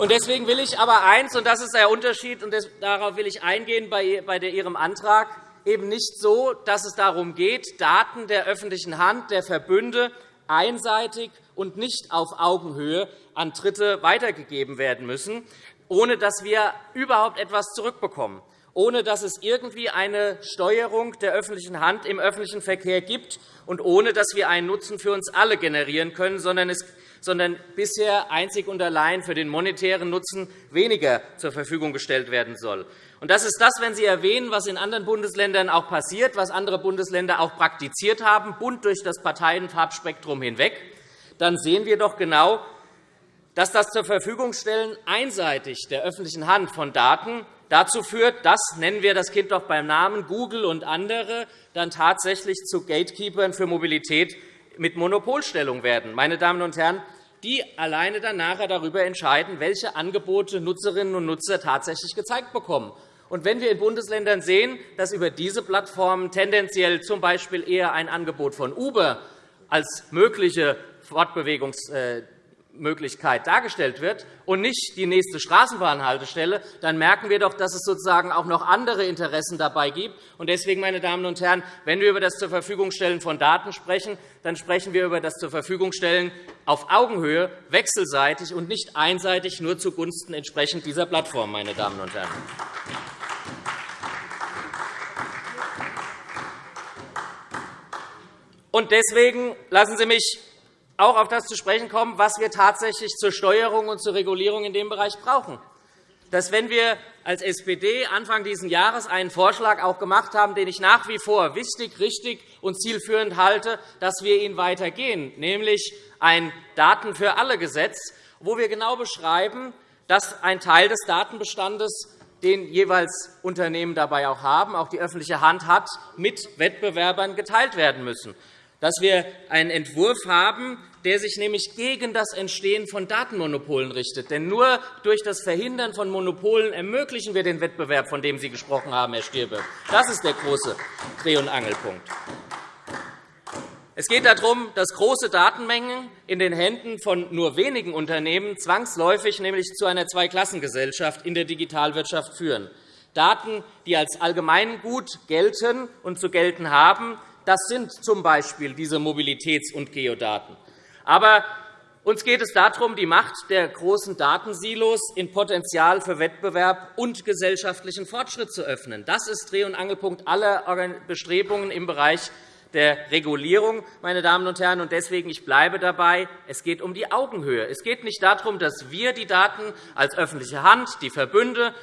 Deswegen will ich aber eins, und das ist der Unterschied, und darauf will ich eingehen bei Ihrem Antrag, eben nicht so, dass es darum geht, Daten der öffentlichen Hand, der Verbünde einseitig und nicht auf Augenhöhe an Dritte weitergegeben werden müssen, ohne dass wir überhaupt etwas zurückbekommen. ohne dass es irgendwie eine Steuerung der öffentlichen Hand im öffentlichen Verkehr gibt und ohne dass wir einen Nutzen für uns alle generieren können, sondern, es, sondern bisher einzig und allein für den monetären Nutzen weniger zur Verfügung gestellt werden soll. Das ist das, wenn Sie erwähnen, was in anderen Bundesländern auch passiert, was andere Bundesländer auch praktiziert haben, bunt durch das Parteienfarbspektrum hinweg, dann sehen wir doch genau, dass das zur Verfügungstellen einseitig der öffentlichen Hand von Daten dazu führt, dass, nennen wir das Kind doch beim Namen, Google und andere dann tatsächlich zu Gatekeepern für Mobilität mit Monopolstellung werden. Meine Damen und Herren, die alleine dann nachher darüber entscheiden, welche Angebote Nutzerinnen und Nutzer tatsächlich gezeigt bekommen. Und wenn wir in Bundesländern sehen, dass über diese Plattformen tendenziell z. B. eher ein Angebot von Uber als mögliche Fortbewegungs Möglichkeit dargestellt wird und nicht die nächste Straßenbahnhaltestelle, dann merken wir doch, dass es sozusagen auch noch andere Interessen dabei gibt. Deswegen, meine Damen und Herren, wenn wir über das zur Verfügungstellen von Daten sprechen, dann sprechen wir über das zur Verfügungstellen auf Augenhöhe, wechselseitig und nicht einseitig nur zugunsten entsprechend dieser Plattform. Meine Damen und Herren. deswegen lassen Sie mich auch auf das zu sprechen kommen, was wir tatsächlich zur Steuerung und zur Regulierung in dem Bereich brauchen. Dass, wenn wir als SPD Anfang dieses Jahres einen Vorschlag auch gemacht haben, den ich nach wie vor wichtig, richtig und zielführend halte, dass wir ihn weitergehen, nämlich ein Daten für alle Gesetz, wo wir genau beschreiben, dass ein Teil des Datenbestandes den jeweils Unternehmen dabei auch haben, auch die öffentliche Hand hat, mit Wettbewerbern geteilt werden müssen dass wir einen Entwurf haben, der sich nämlich gegen das Entstehen von Datenmonopolen richtet. Denn nur durch das Verhindern von Monopolen ermöglichen wir den Wettbewerb, von dem Sie gesprochen haben, Herr Stirbe. Das ist der große Dreh- und Angelpunkt. Es geht darum, dass große Datenmengen in den Händen von nur wenigen Unternehmen zwangsläufig nämlich zu einer Zweiklassengesellschaft in der Digitalwirtschaft führen. Daten, die als Allgemeingut gelten und zu gelten haben, das sind z.B. diese Mobilitäts- und Geodaten. Aber uns geht es darum, die Macht der großen Datensilos in Potenzial für Wettbewerb und gesellschaftlichen Fortschritt zu öffnen. Das ist Dreh- und Angelpunkt aller Bestrebungen im Bereich der Regulierung. Meine Damen und Herren. Deswegen ich bleibe dabei. Es geht um die Augenhöhe. Es geht nicht darum, dass wir die Daten als öffentliche Hand, die Verbünde,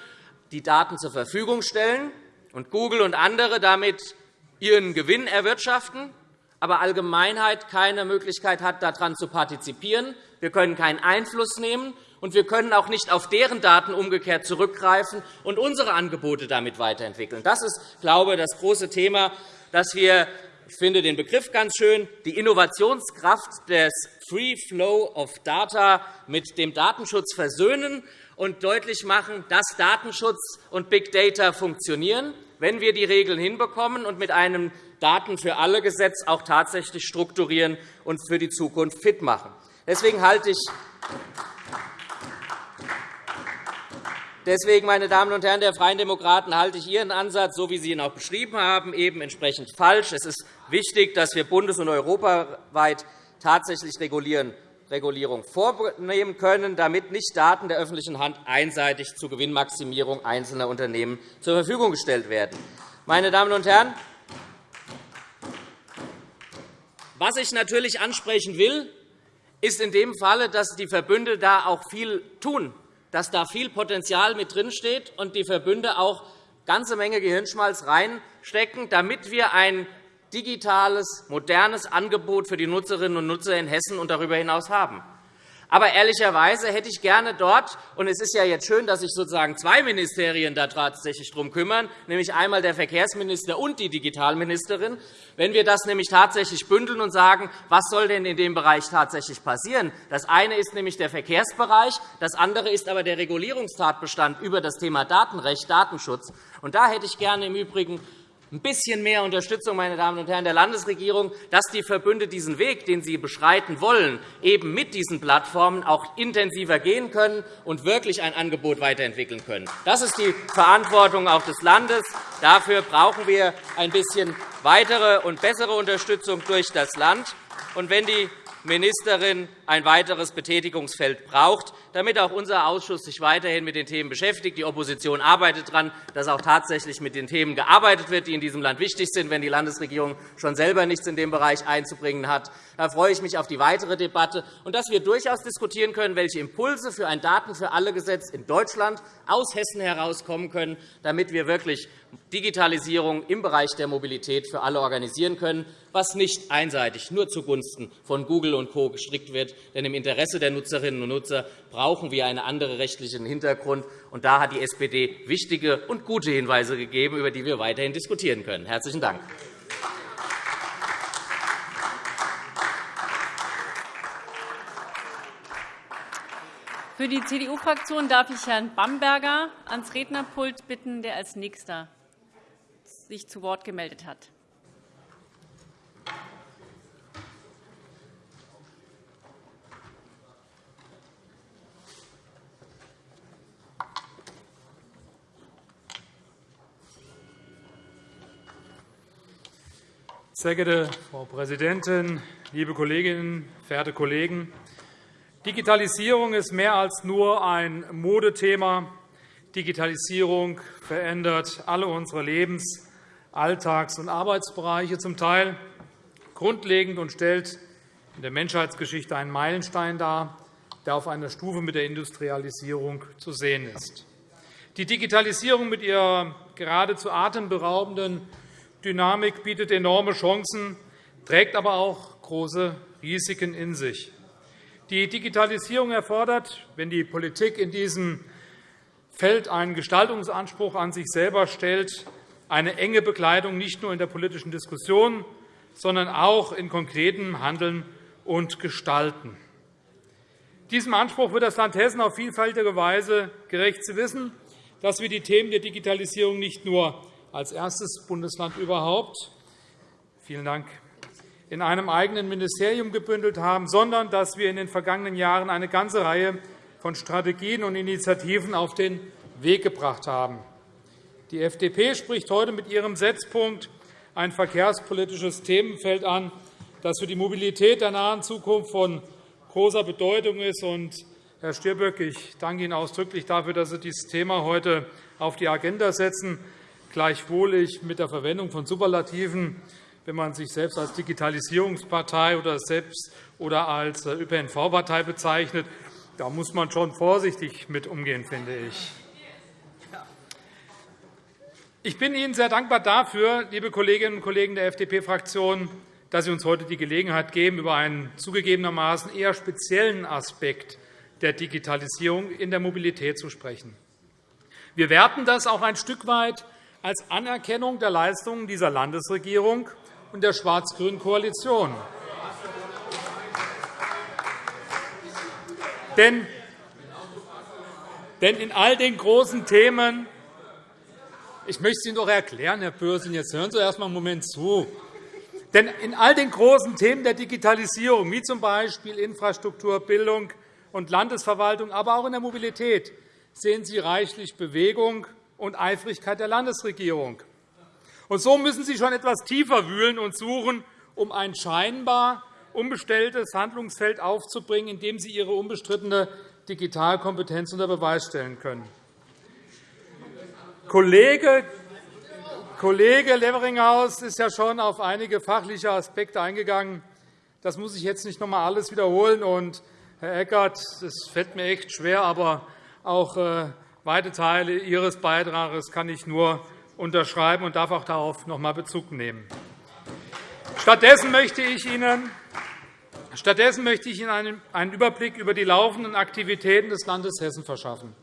die Daten zur Verfügung stellen und Google und andere damit ihren Gewinn erwirtschaften, aber Allgemeinheit keine Möglichkeit hat, daran zu partizipieren. Wir können keinen Einfluss nehmen, und wir können auch nicht auf deren Daten umgekehrt zurückgreifen und unsere Angebote damit weiterentwickeln. Das ist, glaube ich, das große Thema, dass wir ich finde den Begriff ganz schön, die Innovationskraft des Free Flow of Data mit dem Datenschutz versöhnen und deutlich machen, dass Datenschutz und Big Data funktionieren wenn wir die Regeln hinbekommen und mit einem Daten für alle Gesetz auch tatsächlich strukturieren und für die Zukunft fit machen. Deswegen halte ich Deswegen, meine Damen und Herren der Freien Demokraten, halte ich Ihren Ansatz, so wie Sie ihn auch beschrieben haben, eben entsprechend falsch. Es ist wichtig, dass wir bundes- und europaweit tatsächlich regulieren Regulierung vornehmen können, damit nicht Daten der öffentlichen Hand einseitig zur Gewinnmaximierung einzelner Unternehmen zur Verfügung gestellt werden. Meine Damen und Herren, was ich natürlich ansprechen will, ist in dem Falle, dass die Verbünde da auch viel tun, dass da viel Potenzial mit drinsteht und die Verbünde auch ganze Menge Gehirnschmalz reinstecken, damit wir ein digitales, modernes Angebot für die Nutzerinnen und Nutzer in Hessen und darüber hinaus haben. Aber ehrlicherweise hätte ich gerne dort, und es ist ja jetzt schön, dass sich sozusagen zwei Ministerien da tatsächlich darum kümmern, nämlich einmal der Verkehrsminister und die Digitalministerin, wenn wir das nämlich tatsächlich bündeln und sagen, was soll denn in dem Bereich tatsächlich passieren? Das eine ist nämlich der Verkehrsbereich, das andere ist aber der Regulierungstatbestand über das Thema Datenrecht, Datenschutz. Und da hätte ich gerne im Übrigen ein bisschen mehr Unterstützung meine Damen und Herren, der Landesregierung, dass die Verbünde diesen Weg, den sie beschreiten wollen, eben mit diesen Plattformen auch intensiver gehen können und wirklich ein Angebot weiterentwickeln können. Das ist die Verantwortung auch des Landes. Dafür brauchen wir ein bisschen weitere und bessere Unterstützung durch das Land. Und wenn die Ministerin ein weiteres Betätigungsfeld braucht, damit auch unser Ausschuss sich weiterhin mit den Themen beschäftigt. Die Opposition arbeitet daran, dass auch tatsächlich mit den Themen gearbeitet wird, die in diesem Land wichtig sind, wenn die Landesregierung schon selber nichts in dem Bereich einzubringen hat. Da freue ich mich auf die weitere Debatte und dass wir durchaus diskutieren können, welche Impulse für ein Daten für alle Gesetz in Deutschland aus Hessen herauskommen können, damit wir wirklich Digitalisierung im Bereich der Mobilität für alle organisieren können, was nicht einseitig nur zugunsten von Google und Co. gestrickt wird. Denn im Interesse der Nutzerinnen und Nutzer wir einen anderen rechtlichen Hintergrund. Und da hat die SPD wichtige und gute Hinweise gegeben, über die wir weiterhin diskutieren können. – Herzlichen Dank. Für die CDU-Fraktion darf ich Herrn Bamberger ans Rednerpult bitten, der als Nächster sich zu Wort gemeldet hat. Sehr geehrte Frau Präsidentin, liebe Kolleginnen, verehrte Kollegen! Digitalisierung ist mehr als nur ein Modethema. Digitalisierung verändert alle unsere Lebens-, Alltags- und Arbeitsbereiche zum Teil grundlegend und stellt in der Menschheitsgeschichte einen Meilenstein dar, der auf einer Stufe mit der Industrialisierung zu sehen ist. Die Digitalisierung mit ihrer geradezu atemberaubenden Dynamik bietet enorme Chancen, trägt aber auch große Risiken in sich. Die Digitalisierung erfordert, wenn die Politik in diesem Feld einen Gestaltungsanspruch an sich selber stellt, eine enge Begleitung nicht nur in der politischen Diskussion, sondern auch in konkretem Handeln und Gestalten. Diesem Anspruch wird das Land Hessen auf vielfältige Weise gerecht zu wissen, dass wir die Themen der Digitalisierung nicht nur als erstes Bundesland überhaupt vielen Dank, in einem eigenen Ministerium gebündelt haben, sondern dass wir in den vergangenen Jahren eine ganze Reihe von Strategien und Initiativen auf den Weg gebracht haben. Die FDP spricht heute mit ihrem Setzpunkt ein verkehrspolitisches Themenfeld an, das für die Mobilität der nahen Zukunft von großer Bedeutung ist. Herr Stirböck, ich danke Ihnen ausdrücklich dafür, dass Sie dieses Thema heute auf die Agenda setzen. Gleichwohl ich mit der Verwendung von Superlativen, wenn man sich selbst als Digitalisierungspartei oder, selbst oder als ÖPNV-Partei bezeichnet, da muss man schon vorsichtig mit umgehen, finde ich. Ich bin Ihnen sehr dankbar dafür, liebe Kolleginnen und Kollegen der FDP-Fraktion, dass Sie uns heute die Gelegenheit geben, über einen zugegebenermaßen eher speziellen Aspekt der Digitalisierung in der Mobilität zu sprechen. Wir werten das auch ein Stück weit als Anerkennung der Leistungen dieser Landesregierung und der schwarz-grünen Koalition. Denn in all den großen Themen ich möchte es Ihnen doch erklären, Herr Pürsün. Jetzt hören Sie erst einmal einen Moment zu. Denn in all den großen Themen der Digitalisierung, wie z.B. Infrastruktur, Bildung und Landesverwaltung, aber auch in der Mobilität, sehen Sie reichlich Bewegung und Eifrigkeit der Landesregierung. Und so müssen Sie schon etwas tiefer wühlen und suchen, um ein scheinbar unbestelltes Handlungsfeld aufzubringen, in dem Sie Ihre unbestrittene Digitalkompetenz unter Beweis stellen können. Kollege Kollege Leveringhaus ist ja schon auf einige fachliche Aspekte eingegangen. Das muss ich jetzt nicht noch einmal alles wiederholen. Und, Herr Eckert, es fällt mir echt schwer, aber auch äh, weite Teile Ihres Beitrags kann ich nur unterschreiben und darf auch darauf noch einmal Bezug nehmen. Stattdessen möchte ich Ihnen Stattdessen möchte ich Ihnen einen Überblick über die laufenden Aktivitäten des Landes Hessen verschaffen.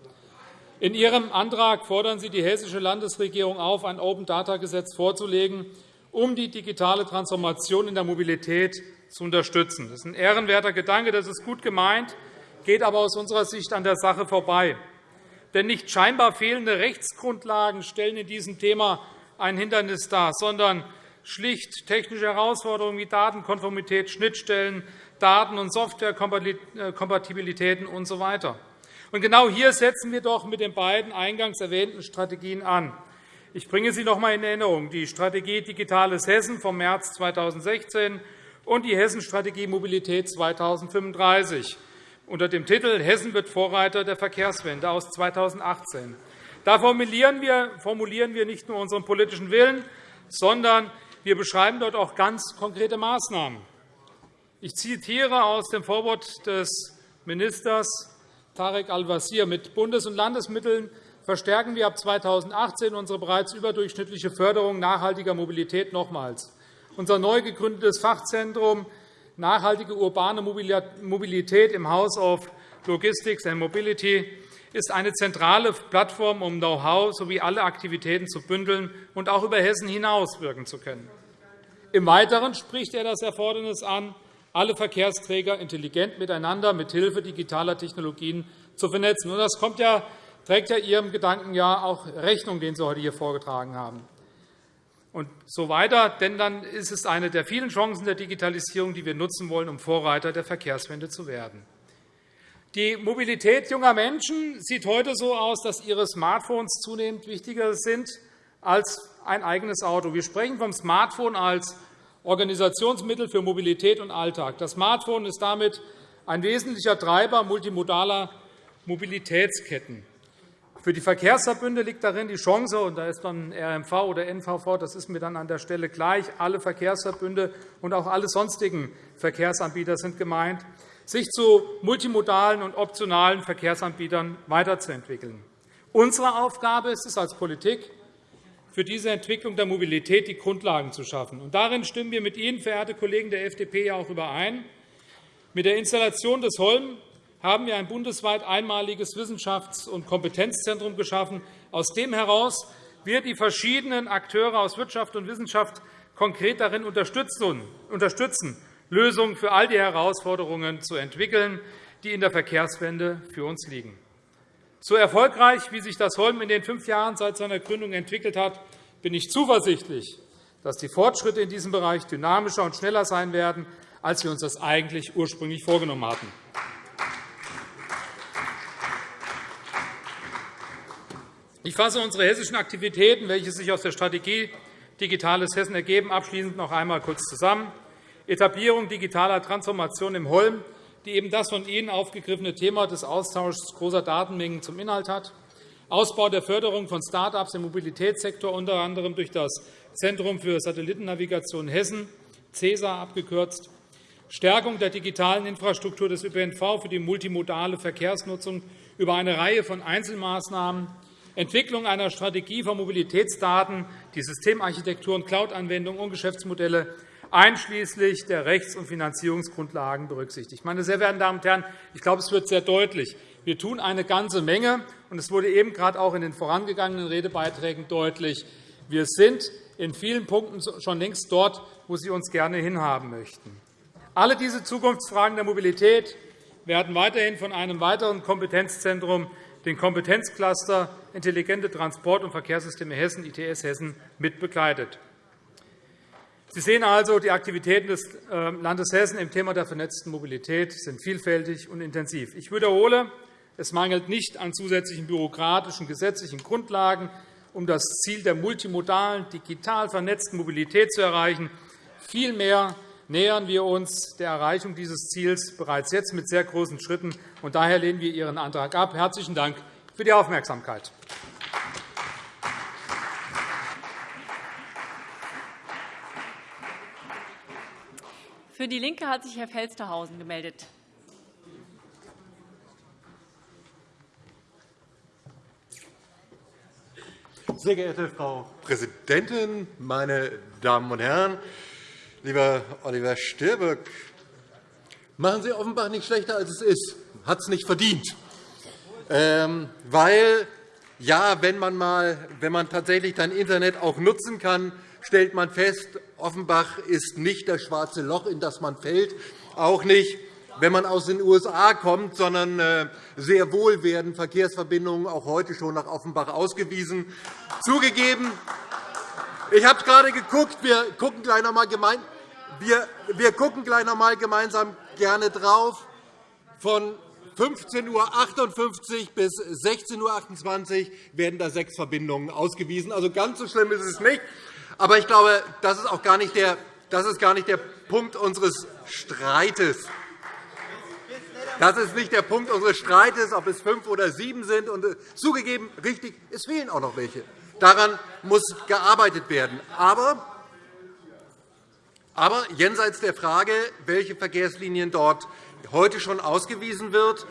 In Ihrem Antrag fordern Sie die hessische Landesregierung auf, ein Open-Data-Gesetz vorzulegen, um die digitale Transformation in der Mobilität zu unterstützen. Das ist ein ehrenwerter Gedanke, das ist gut gemeint, geht aber aus unserer Sicht an der Sache vorbei. Denn nicht scheinbar fehlende Rechtsgrundlagen stellen in diesem Thema ein Hindernis dar, sondern schlicht technische Herausforderungen wie Datenkonformität, Schnittstellen, Daten- und Softwarekompatibilitäten usw. Genau hier setzen wir doch mit den beiden eingangs erwähnten Strategien an. Ich bringe sie noch einmal in Erinnerung. Die Strategie Digitales Hessen vom März 2016 und die Hessenstrategie Mobilität 2035. unter dem Titel Hessen wird Vorreiter der Verkehrswende aus 2018. Da formulieren wir nicht nur unseren politischen Willen, sondern wir beschreiben dort auch ganz konkrete Maßnahmen. Ich zitiere aus dem Vorwort des Ministers Tarek Al-Wazir. Mit Bundes- und Landesmitteln verstärken wir ab 2018 unsere bereits überdurchschnittliche Förderung nachhaltiger Mobilität nochmals. Unser neu gegründetes Fachzentrum Nachhaltige urbane Mobilität im House of Logistics and Mobility ist eine zentrale Plattform, um Know-how sowie alle Aktivitäten zu bündeln und auch über Hessen hinaus wirken zu können. Im Weiteren spricht er das Erfordernis an, alle Verkehrsträger intelligent miteinander mit Hilfe digitaler Technologien zu vernetzen. Das trägt ja Ihrem Gedanken ja auch Rechnung, den Sie heute hier vorgetragen haben und so weiter. Denn dann ist es eine der vielen Chancen der Digitalisierung, die wir nutzen wollen, um Vorreiter der Verkehrswende zu werden. Die Mobilität junger Menschen sieht heute so aus, dass ihre Smartphones zunehmend wichtiger sind als ein eigenes Auto. Wir sprechen vom Smartphone als Organisationsmittel für Mobilität und Alltag. Das Smartphone ist damit ein wesentlicher Treiber multimodaler Mobilitätsketten. Für die Verkehrsverbünde liegt darin die Chance, und da ist dann RMV oder NVV, das ist mir dann an der Stelle gleich, alle Verkehrsverbünde und auch alle sonstigen Verkehrsanbieter sind gemeint, sich zu multimodalen und optionalen Verkehrsanbietern weiterzuentwickeln. Unsere Aufgabe ist es als Politik, für diese Entwicklung der Mobilität die Grundlagen zu schaffen. Und darin stimmen wir mit Ihnen, verehrte Kollegen der FDP, auch überein. Mit der Installation des Holm haben wir ein bundesweit einmaliges Wissenschafts- und Kompetenzzentrum geschaffen, aus dem heraus wir die verschiedenen Akteure aus Wirtschaft und Wissenschaft konkret darin unterstützen, Lösungen für all die Herausforderungen zu entwickeln, die in der Verkehrswende für uns liegen. So erfolgreich, wie sich das Holm in den fünf Jahren seit seiner Gründung entwickelt hat, bin ich zuversichtlich, dass die Fortschritte in diesem Bereich dynamischer und schneller sein werden, als wir uns das eigentlich ursprünglich vorgenommen hatten. Ich fasse unsere hessischen Aktivitäten, welche sich aus der Strategie Digitales Hessen ergeben, abschließend noch einmal kurz zusammen. Etablierung digitaler Transformation im Holm, die eben das von Ihnen aufgegriffene Thema des Austauschs großer Datenmengen zum Inhalt hat. Ausbau der Förderung von Start-ups im Mobilitätssektor, unter anderem durch das Zentrum für Satellitennavigation Hessen, CESA abgekürzt. Stärkung der digitalen Infrastruktur des ÖPNV für die multimodale Verkehrsnutzung über eine Reihe von Einzelmaßnahmen Entwicklung einer Strategie von Mobilitätsdaten, die Systemarchitektur und Cloud-Anwendungen und Geschäftsmodelle einschließlich der Rechts- und Finanzierungsgrundlagen berücksichtigt. Meine sehr verehrten Damen und Herren, ich glaube, es wird sehr deutlich. Wir tun eine ganze Menge, und es wurde eben gerade auch in den vorangegangenen Redebeiträgen deutlich. Wir sind in vielen Punkten schon längst dort, wo Sie uns gerne hinhaben möchten. Alle diese Zukunftsfragen der Mobilität werden weiterhin von einem weiteren Kompetenzzentrum den Kompetenzcluster Intelligente Transport- und Verkehrssysteme Hessen, ITS Hessen, mit begleitet. Sie sehen also, die Aktivitäten des äh, Landes Hessen im Thema der vernetzten Mobilität sind vielfältig und intensiv. Ich wiederhole, es mangelt nicht an zusätzlichen bürokratischen gesetzlichen Grundlagen, um das Ziel der multimodalen, digital vernetzten Mobilität zu erreichen. Vielmehr nähern wir uns der Erreichung dieses Ziels bereits jetzt mit sehr großen Schritten. Und daher lehnen wir Ihren Antrag ab. Herzlichen Dank für die Aufmerksamkeit. Für DIE LINKE hat sich Herr Felstehausen gemeldet. Sehr geehrte Frau Präsidentin, meine Damen und Herren! Lieber Oliver Stirböck, machen Sie offenbar nicht schlechter, als es ist. Hat es nicht verdient. Ähm, weil, ja, wenn man, mal, wenn man tatsächlich dein Internet auch nutzen kann, stellt man fest, Offenbach ist nicht das schwarze Loch, in das man fällt, auch nicht, wenn man aus den USA kommt, sondern äh, sehr wohl werden Verkehrsverbindungen auch heute schon nach Offenbach ausgewiesen. Zugegeben, ich habe gerade geguckt. Wir gucken gleich noch einmal gemeinsam. Wir, wir gucken gleich noch einmal gemeinsam gerne drauf. Von 15.58 Uhr bis 16.28 Uhr werden da sechs Verbindungen ausgewiesen. Also ganz so schlimm ist es nicht. Aber ich glaube, das ist auch gar nicht der, das ist gar nicht der Punkt unseres Streites. Das ist nicht der Punkt unseres Streites, ob es fünf oder sieben sind. Und äh, zugegeben, richtig, es fehlen auch noch welche. Daran muss gearbeitet werden. Aber, aber jenseits der Frage, welche Verkehrslinien dort heute schon ausgewiesen wird,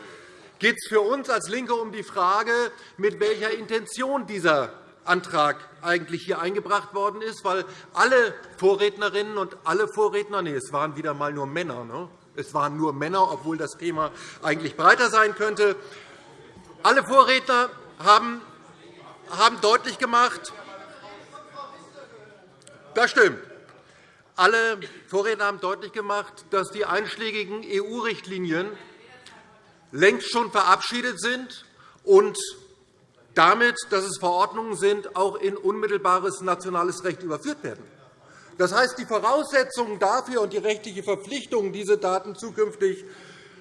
geht es für uns als LINKE um die Frage, mit welcher Intention dieser Antrag eigentlich hier eingebracht worden ist, weil alle Vorrednerinnen und alle Vorredner, nee, es waren wieder einmal nur Männer, ne? es waren nur Männer, obwohl das Thema eigentlich breiter sein könnte, alle Vorredner haben, haben deutlich gemacht, das stimmt. Alle Vorredner haben deutlich gemacht, dass die einschlägigen EU-Richtlinien längst schon verabschiedet sind und damit, dass es Verordnungen sind, auch in unmittelbares nationales Recht überführt werden. Das heißt, die Voraussetzungen dafür und die rechtliche Verpflichtung, diese Daten zukünftig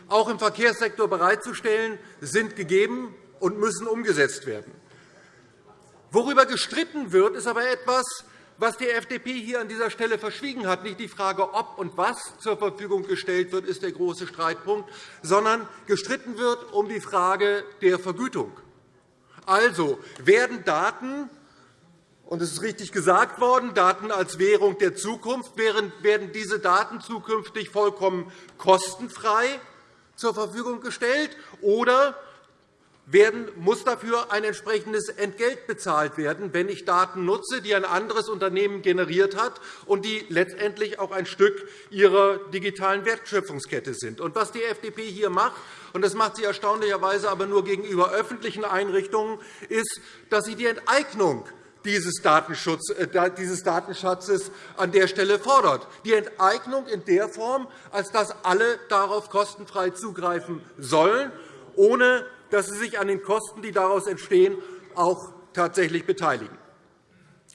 auch im Verkehrssektor bereitzustellen, sind gegeben und müssen umgesetzt werden. Worüber gestritten wird, ist aber etwas, was die FDP hier an dieser Stelle verschwiegen hat. Nicht die Frage, ob und was zur Verfügung gestellt wird, ist der große Streitpunkt, sondern gestritten wird um die Frage der Vergütung. Also werden Daten, und es ist richtig gesagt worden, Daten als Währung der Zukunft, werden diese Daten zukünftig vollkommen kostenfrei zur Verfügung gestellt, oder werden, muss dafür ein entsprechendes Entgelt bezahlt werden, wenn ich Daten nutze, die ein anderes Unternehmen generiert hat und die letztendlich auch ein Stück ihrer digitalen Wertschöpfungskette sind. Und was die FDP hier macht, und das macht sie erstaunlicherweise aber nur gegenüber öffentlichen Einrichtungen, ist, dass sie die Enteignung dieses, äh, dieses Datenschatzes an der Stelle fordert. Die Enteignung in der Form, als dass alle darauf kostenfrei zugreifen sollen, ohne dass sie sich an den Kosten, die daraus entstehen, auch tatsächlich beteiligen.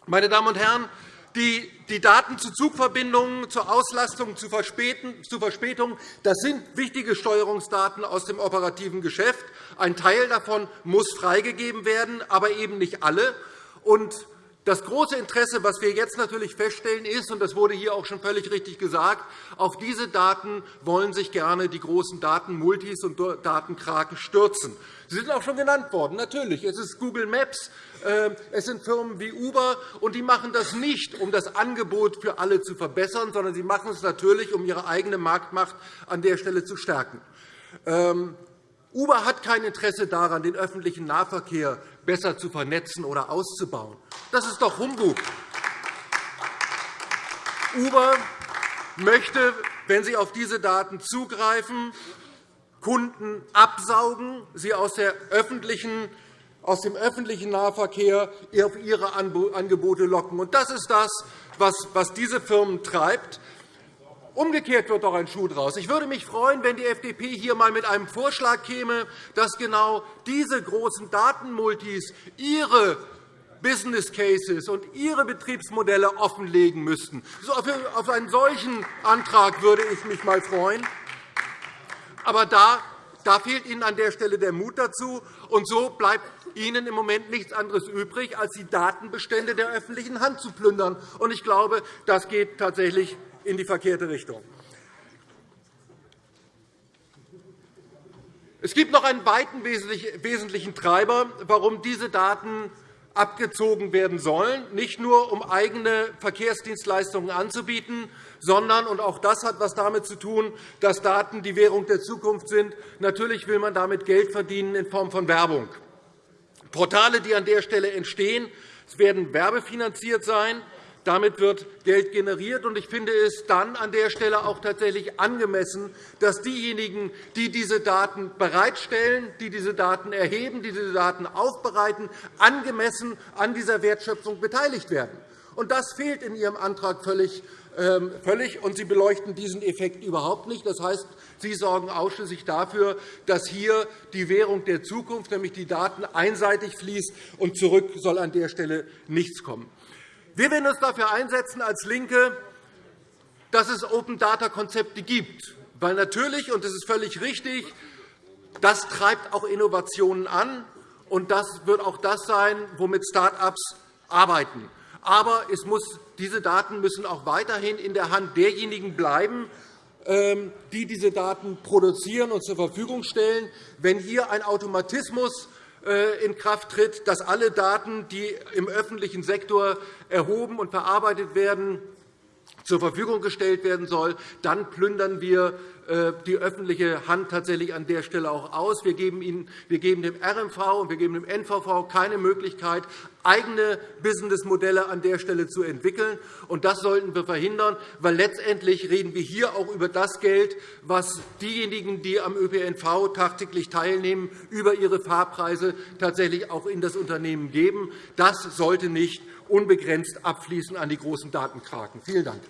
Meine Damen und Herren, die Daten zu Zugverbindungen, zur Auslastung, zu Verspätungen, das sind wichtige Steuerungsdaten aus dem operativen Geschäft. Ein Teil davon muss freigegeben werden, aber eben nicht alle. Und das große Interesse, das wir jetzt natürlich feststellen, ist, und das wurde hier auch schon völlig richtig gesagt, auf diese Daten wollen sich gerne die großen Datenmultis und Datenkraken stürzen. Sie sind auch schon genannt worden. Natürlich, es ist Google Maps, äh, es sind Firmen wie Uber, und die machen das nicht, um das Angebot für alle zu verbessern, sondern sie machen es natürlich, um ihre eigene Marktmacht an der Stelle zu stärken. Uber hat kein Interesse daran, den öffentlichen Nahverkehr besser zu vernetzen oder auszubauen. Das ist doch Humbug. Uber möchte, wenn Sie auf diese Daten zugreifen, Kunden absaugen, sie aus dem öffentlichen Nahverkehr auf ihre Angebote locken. Das ist das, was diese Firmen treibt. Umgekehrt wird doch ein Schuh draus. Ich würde mich freuen, wenn die FDP hier einmal mit einem Vorschlag käme, dass genau diese großen Datenmultis ihre Business Cases und ihre Betriebsmodelle offenlegen müssten. Auf einen solchen Antrag würde ich mich einmal freuen. Aber da, da fehlt Ihnen an der Stelle der Mut dazu. Und so bleibt Ihnen im Moment nichts anderes übrig, als die Datenbestände der öffentlichen Hand zu plündern. Und ich glaube, das geht tatsächlich in die verkehrte Richtung. Es gibt noch einen weiten wesentlichen Treiber, warum diese Daten abgezogen werden sollen, nicht nur um eigene Verkehrsdienstleistungen anzubieten, sondern und auch das hat etwas damit zu tun, dass Daten die Währung der Zukunft sind. Natürlich will man damit Geld verdienen in Form von Werbung. Portale, die an der Stelle entstehen, werden werbefinanziert sein. Damit wird Geld generiert. Ich finde es dann an der Stelle auch tatsächlich angemessen, dass diejenigen, die diese Daten bereitstellen, die diese Daten erheben, die diese Daten aufbereiten, angemessen an dieser Wertschöpfung beteiligt werden. Das fehlt in Ihrem Antrag völlig. Ähm, völlig, und Sie beleuchten diesen Effekt überhaupt nicht. Das heißt, Sie sorgen ausschließlich dafür, dass hier die Währung der Zukunft, nämlich die Daten, einseitig fließt, und zurück soll an der Stelle nichts kommen. Wir werden uns dafür einsetzen als LINKE, dass es Open-Data-Konzepte gibt. Weil natürlich, und das ist völlig richtig, das treibt auch Innovationen an, und das wird auch das sein, womit Start-ups arbeiten. Aber es muss, diese Daten müssen auch weiterhin in der Hand derjenigen bleiben, ähm, die diese Daten produzieren und zur Verfügung stellen. Wenn hier ein Automatismus in Kraft tritt, dass alle Daten, die im öffentlichen Sektor erhoben und verarbeitet werden, zur Verfügung gestellt werden soll, dann plündern wir äh, die öffentliche Hand tatsächlich an der Stelle auch aus. Wir geben, Ihnen, wir geben dem RMV und wir geben dem NVV keine Möglichkeit, eigene Businessmodelle an der Stelle zu entwickeln. Und das sollten wir verhindern, weil letztendlich reden wir hier auch über das Geld, was diejenigen, die am ÖPNV tagtäglich teilnehmen, über ihre Fahrpreise tatsächlich auch in das Unternehmen geben. Das sollte nicht unbegrenzt abfließen an die großen Datenkraken. Vielen Dank.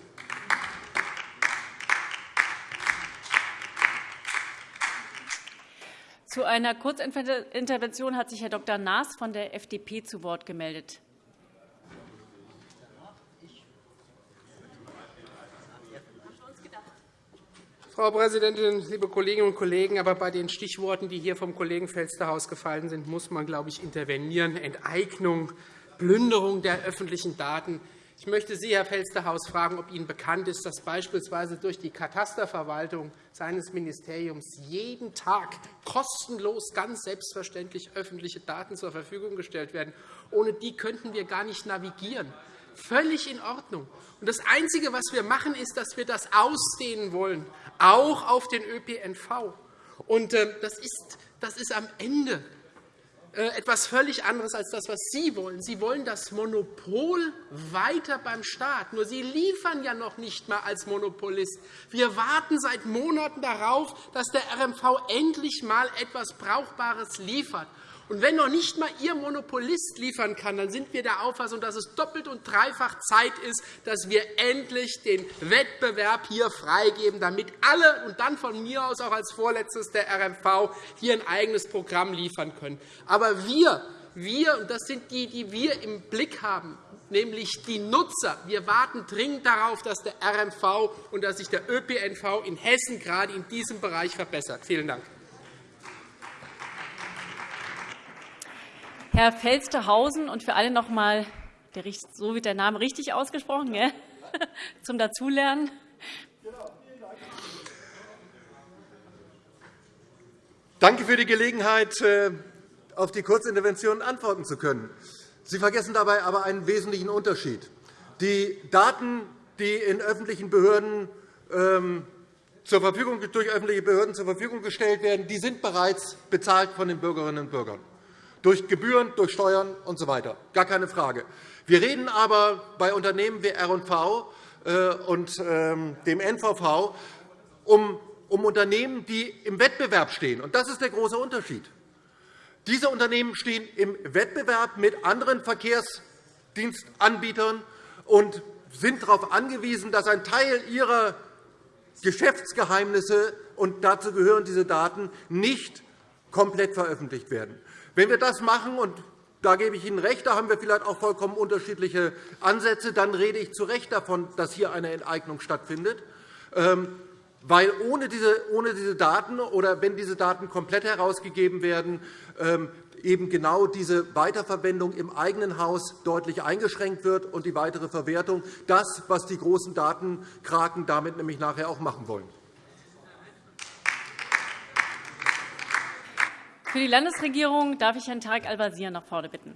Zu einer Kurzintervention hat sich Herr Dr. Naas von der FDP zu Wort gemeldet. Frau Präsidentin, liebe Kolleginnen und Kollegen! Aber bei den Stichworten, die hier vom Kollegen Felstehausen gefallen sind, muss man, glaube ich, intervenieren. Enteignung, Plünderung der öffentlichen Daten. Ich möchte Sie, Herr Felstehausen, fragen, ob Ihnen bekannt ist, dass beispielsweise durch die Katasterverwaltung seines Ministeriums jeden Tag kostenlos, ganz selbstverständlich öffentliche Daten zur Verfügung gestellt werden. Ohne die könnten wir gar nicht navigieren. Völlig in Ordnung. Das Einzige, was wir machen, ist, dass wir das ausdehnen wollen, auch auf den ÖPNV. Und äh, das ist, am Ende etwas völlig anderes als das, was Sie wollen. Sie wollen das Monopol weiter beim Staat. Nur Sie liefern ja noch nicht einmal als Monopolist. Wir warten seit Monaten darauf, dass der RMV endlich einmal etwas Brauchbares liefert. Und wenn noch nicht einmal Ihr Monopolist liefern kann, dann sind wir der Auffassung, dass es doppelt und dreifach Zeit ist, dass wir endlich den Wettbewerb hier freigeben, damit alle und dann von mir aus auch als Vorletztes der RMV hier ein eigenes Programm liefern können. Aber wir, wir und das sind die, die wir im Blick haben, nämlich die Nutzer. Wir warten dringend darauf, dass der RMV und dass sich der ÖPNV in Hessen gerade in diesem Bereich verbessert. Vielen Dank. Herr Felstehausen und für alle noch einmal, so wird der Name richtig ausgesprochen, gell? [laughs] zum Dazulernen. Danke für die Gelegenheit, äh, auf die Kurzintervention antworten zu können. Sie vergessen dabei aber einen wesentlichen Unterschied. Die Daten, die in öffentlichen Behörden ähm, zur Verfügung, durch öffentliche Behörden zur Verfügung gestellt werden, die sind bereits bezahlt von den Bürgerinnen und Bürgern durch Gebühren, durch Steuern usw. So gar keine Frage. Wir reden aber bei Unternehmen wie R&V äh, und ähm, dem NVV um Unternehmen, die im Wettbewerb stehen. Das ist der große Unterschied. Diese Unternehmen stehen im Wettbewerb mit anderen Verkehrsdienstanbietern und sind darauf angewiesen, dass ein Teil ihrer Geschäftsgeheimnisse, und dazu gehören diese Daten, nicht komplett veröffentlicht werden. Wenn wir das machen, und da gebe ich Ihnen recht, da haben wir vielleicht auch vollkommen unterschiedliche Ansätze, dann rede ich zu Recht davon, dass hier eine Enteignung stattfindet. Ähm, weil ohne diese Daten oder wenn diese Daten komplett herausgegeben werden, ähm, eben genau diese Weiterverwendung im eigenen Haus deutlich eingeschränkt wird und die weitere Verwertung, das, was die großen Datenkraken damit nämlich nachher auch machen wollen. Für die Landesregierung darf ich Herrn Tarek Al-Wazir nach vorne bitten.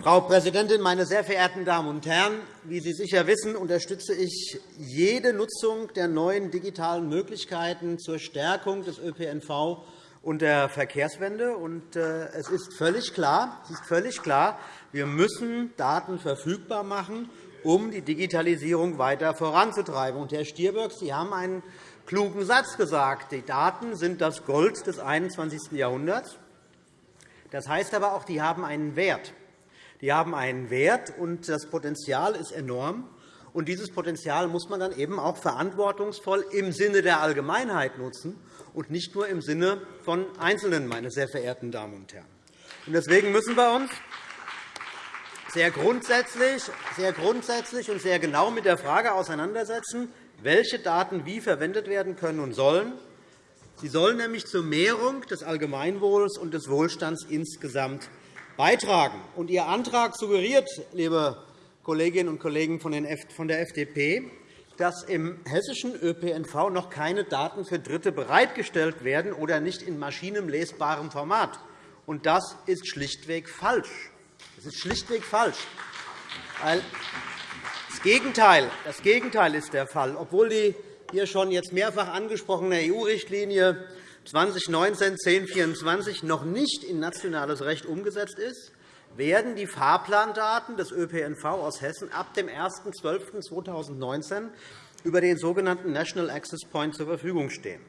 Frau Präsidentin, meine sehr verehrten Damen und Herren! Wie Sie sicher wissen, unterstütze ich jede Nutzung der neuen digitalen Möglichkeiten zur Stärkung des ÖPNV und der Verkehrswende. Äh, es ist völlig klar, es ist völlig klar wir müssen Daten verfügbar machen, um die Digitalisierung weiter voranzutreiben. Herr Stirböck, Sie haben einen klugen Satz gesagt. Die Daten sind das Gold des 21. Jahrhunderts. Das heißt aber auch, die haben einen Wert. Die haben einen Wert, und das Potenzial ist enorm. Und dieses Potenzial muss man dann eben auch verantwortungsvoll im Sinne der Allgemeinheit nutzen und nicht nur im Sinne von Einzelnen, meine sehr verehrten Damen und Herren. Deswegen müssen wir uns sehr grundsätzlich, sehr grundsätzlich und sehr genau mit der Frage auseinandersetzen, welche Daten wie verwendet werden können und sollen. Sie sollen nämlich zur Mehrung des Allgemeinwohls und des Wohlstands insgesamt beitragen. Und Ihr Antrag suggeriert, liebe Kolleginnen und Kollegen von der FDP, dass im hessischen ÖPNV noch keine Daten für Dritte bereitgestellt werden oder nicht in maschinenlesbarem Format. Und das ist schlichtweg falsch. Das ist schlichtweg falsch. Das Gegenteil, das Gegenteil ist der Fall. Obwohl die hier schon jetzt mehrfach angesprochene EU-Richtlinie 2019-1024 noch nicht in nationales Recht umgesetzt ist, werden die Fahrplandaten des ÖPNV aus Hessen ab dem 01.12.2019 über den sogenannten National Access Point zur Verfügung stehen.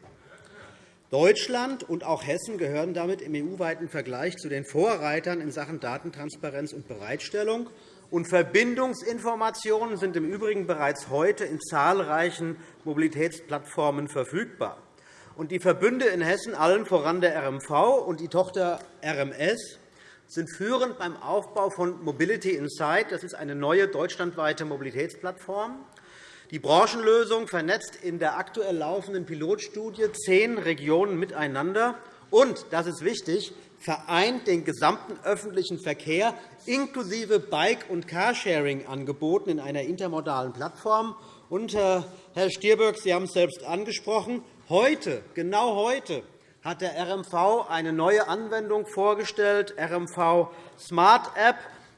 Deutschland und auch Hessen gehören damit im EU-weiten Vergleich zu den Vorreitern in Sachen Datentransparenz und Bereitstellung. Und Verbindungsinformationen sind im Übrigen bereits heute in zahlreichen Mobilitätsplattformen verfügbar. Die Verbünde in Hessen, allen voran der RMV und die Tochter RMS, sind führend beim Aufbau von Mobility Insight. Das ist eine neue deutschlandweite Mobilitätsplattform. Die Branchenlösung vernetzt in der aktuell laufenden Pilotstudie zehn Regionen miteinander und, das ist wichtig, vereint den gesamten öffentlichen Verkehr inklusive Bike- und Carsharing-Angeboten in einer intermodalen Plattform. Und, äh, Herr Stirböck, Sie haben es selbst angesprochen. Heute, genau heute, hat der RMV eine neue Anwendung vorgestellt, RMV Smart App,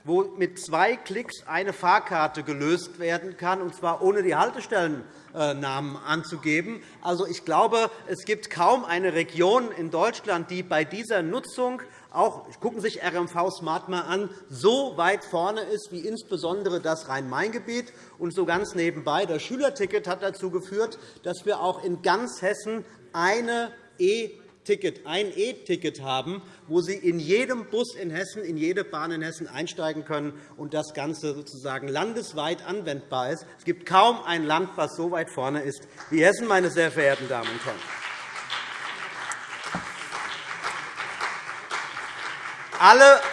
wo mit zwei Klicks eine Fahrkarte gelöst werden kann, und zwar ohne die Haltestellennamen anzugeben. Also, ich glaube, es gibt kaum eine Region in Deutschland, die bei dieser Nutzung auch gucken sich RMV Smart mal an, so weit vorne ist wie insbesondere das Rhein-Main-Gebiet. Und so ganz nebenbei, das Schülerticket hat dazu geführt, dass wir auch in ganz Hessen eine e Ticket, ein E-Ticket haben, wo Sie in jedem Bus in Hessen, in jede Bahn in Hessen einsteigen können und das Ganze sozusagen landesweit anwendbar ist. Es gibt kaum ein Land, das so weit vorne ist wie Hessen, meine sehr verehrten Damen und Herren.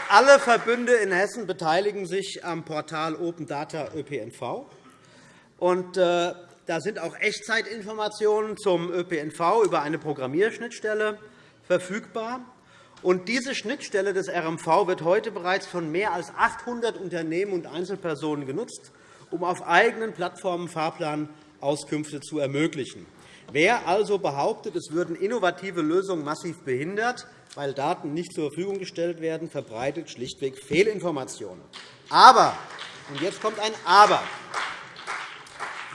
Alle, Verbünde in Hessen beteiligen sich am Portal Open Data ÖPNV. Und, äh, da sind auch Echtzeitinformationen zum ÖPNV über eine Programmierschnittstelle verfügbar. Und diese Schnittstelle des RMV wird heute bereits von mehr als 800 Unternehmen und Einzelpersonen genutzt, um auf eigenen Plattformen Fahrplanauskünfte zu ermöglichen. Wer also behauptet, es würden innovative Lösungen massiv behindert, weil Daten nicht zur Verfügung gestellt werden, verbreitet schlichtweg Fehlinformationen. Aber, und jetzt kommt ein Aber,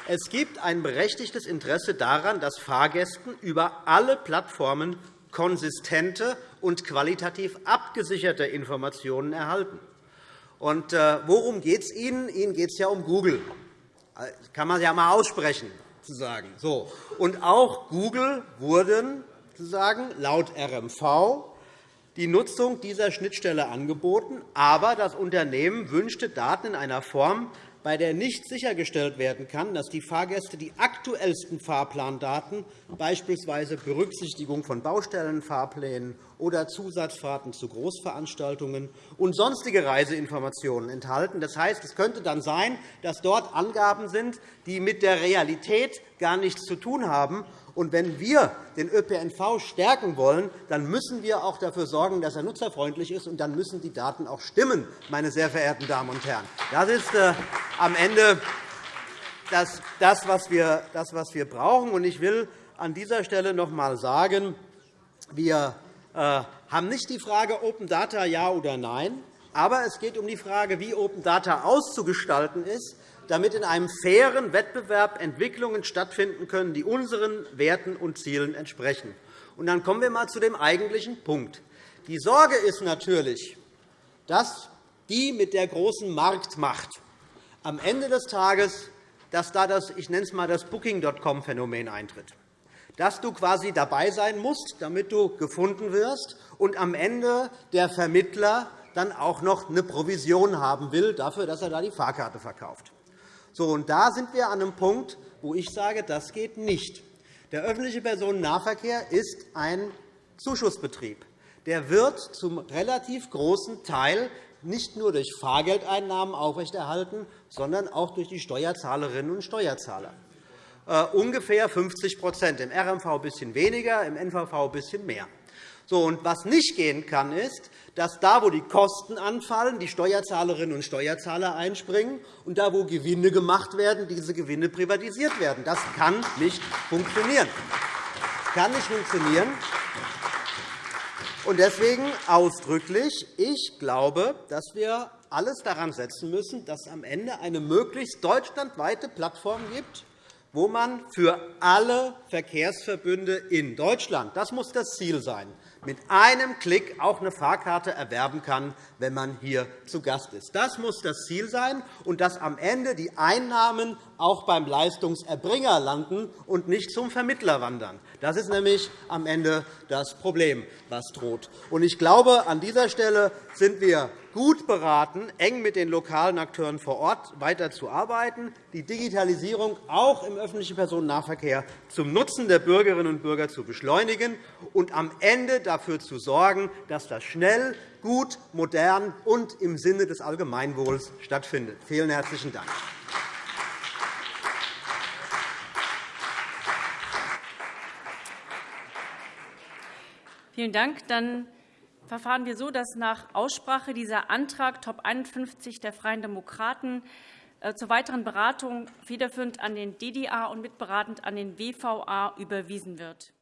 es gibt ein berechtigtes Interesse daran, dass Fahrgästen über alle Plattformen konsistente und qualitativ abgesicherte Informationen erhalten. Und, äh, worum geht es Ihnen? Ihnen geht es ja um Google. Das kann man ja einmal aussprechen. Sozusagen. So. Und auch Google wurden sozusagen, laut RMV die Nutzung dieser Schnittstelle angeboten, aber das Unternehmen wünschte Daten in einer Form, bei der nicht sichergestellt werden kann, dass die Fahrgäste die aktuellsten Fahrplandaten, beispielsweise Berücksichtigung von Baustellenfahrplänen oder Zusatzfahrten zu Großveranstaltungen und sonstige Reiseinformationen enthalten. Das heißt, es könnte dann sein, dass dort Angaben sind, die mit der Realität gar nichts zu tun haben und wenn wir den ÖPNV stärken wollen, dann müssen wir auch dafür sorgen, dass er nutzerfreundlich ist, und dann müssen die Daten auch stimmen, meine sehr verehrten Damen und Herren. Das ist äh, am Ende das, was wir brauchen. Ich will an dieser Stelle noch einmal sagen, wir äh, haben nicht die Frage Open Data ja oder nein, aber es geht um die Frage, wie Open Data auszugestalten ist damit in einem fairen Wettbewerb Entwicklungen stattfinden können, die unseren Werten und Zielen entsprechen. Und dann kommen wir einmal zu dem eigentlichen Punkt. Die Sorge ist natürlich, dass die mit der großen Marktmacht am Ende des Tages dass da das, ich nenne es einmal das Booking.com-Phänomen eintritt, dass du quasi dabei sein musst, damit du gefunden wirst, und am Ende der Vermittler dann auch noch eine Provision haben will dafür, dass er da die Fahrkarte verkauft. So, und da sind wir an einem Punkt, wo ich sage, das geht nicht. Der öffentliche Personennahverkehr ist ein Zuschussbetrieb. Der wird zum relativ großen Teil nicht nur durch Fahrgeldeinnahmen aufrechterhalten, sondern auch durch die Steuerzahlerinnen und Steuerzahler. Uh, ungefähr 50% im RMV ein bisschen weniger, im NVV ein bisschen mehr. So, und was nicht gehen kann, ist, dass da, wo die Kosten anfallen, die Steuerzahlerinnen und Steuerzahler einspringen, und da, wo Gewinne gemacht werden, diese Gewinne privatisiert werden. Das kann nicht funktionieren. Das kann nicht funktionieren. Und deswegen ausdrücklich, ich glaube, dass wir alles daran setzen müssen, dass es am Ende eine möglichst deutschlandweite Plattform gibt, wo man für alle Verkehrsverbünde in Deutschland, das muss das Ziel sein, mit einem Klick auch eine Fahrkarte erwerben kann, wenn man hier zu Gast ist. Das muss das Ziel sein, und dass am Ende die Einnahmen auch beim Leistungserbringer landen und nicht zum Vermittler wandern. Das ist nämlich am Ende das Problem, was droht. Ich glaube, an dieser Stelle sind wir gut beraten, eng mit den lokalen Akteuren vor Ort weiterzuarbeiten, die Digitalisierung auch im öffentlichen Personennahverkehr zum Nutzen der Bürgerinnen und Bürger zu beschleunigen und am Ende dafür zu sorgen, dass das schnell, gut, modern und im Sinne des Allgemeinwohls stattfindet. Vielen herzlichen Dank. Vielen Dank. Dann verfahren wir so, dass nach Aussprache dieser Antrag Top 51 der Freien Demokraten äh, zur weiteren Beratung federführend an den DDA und mitberatend an den WVA überwiesen wird.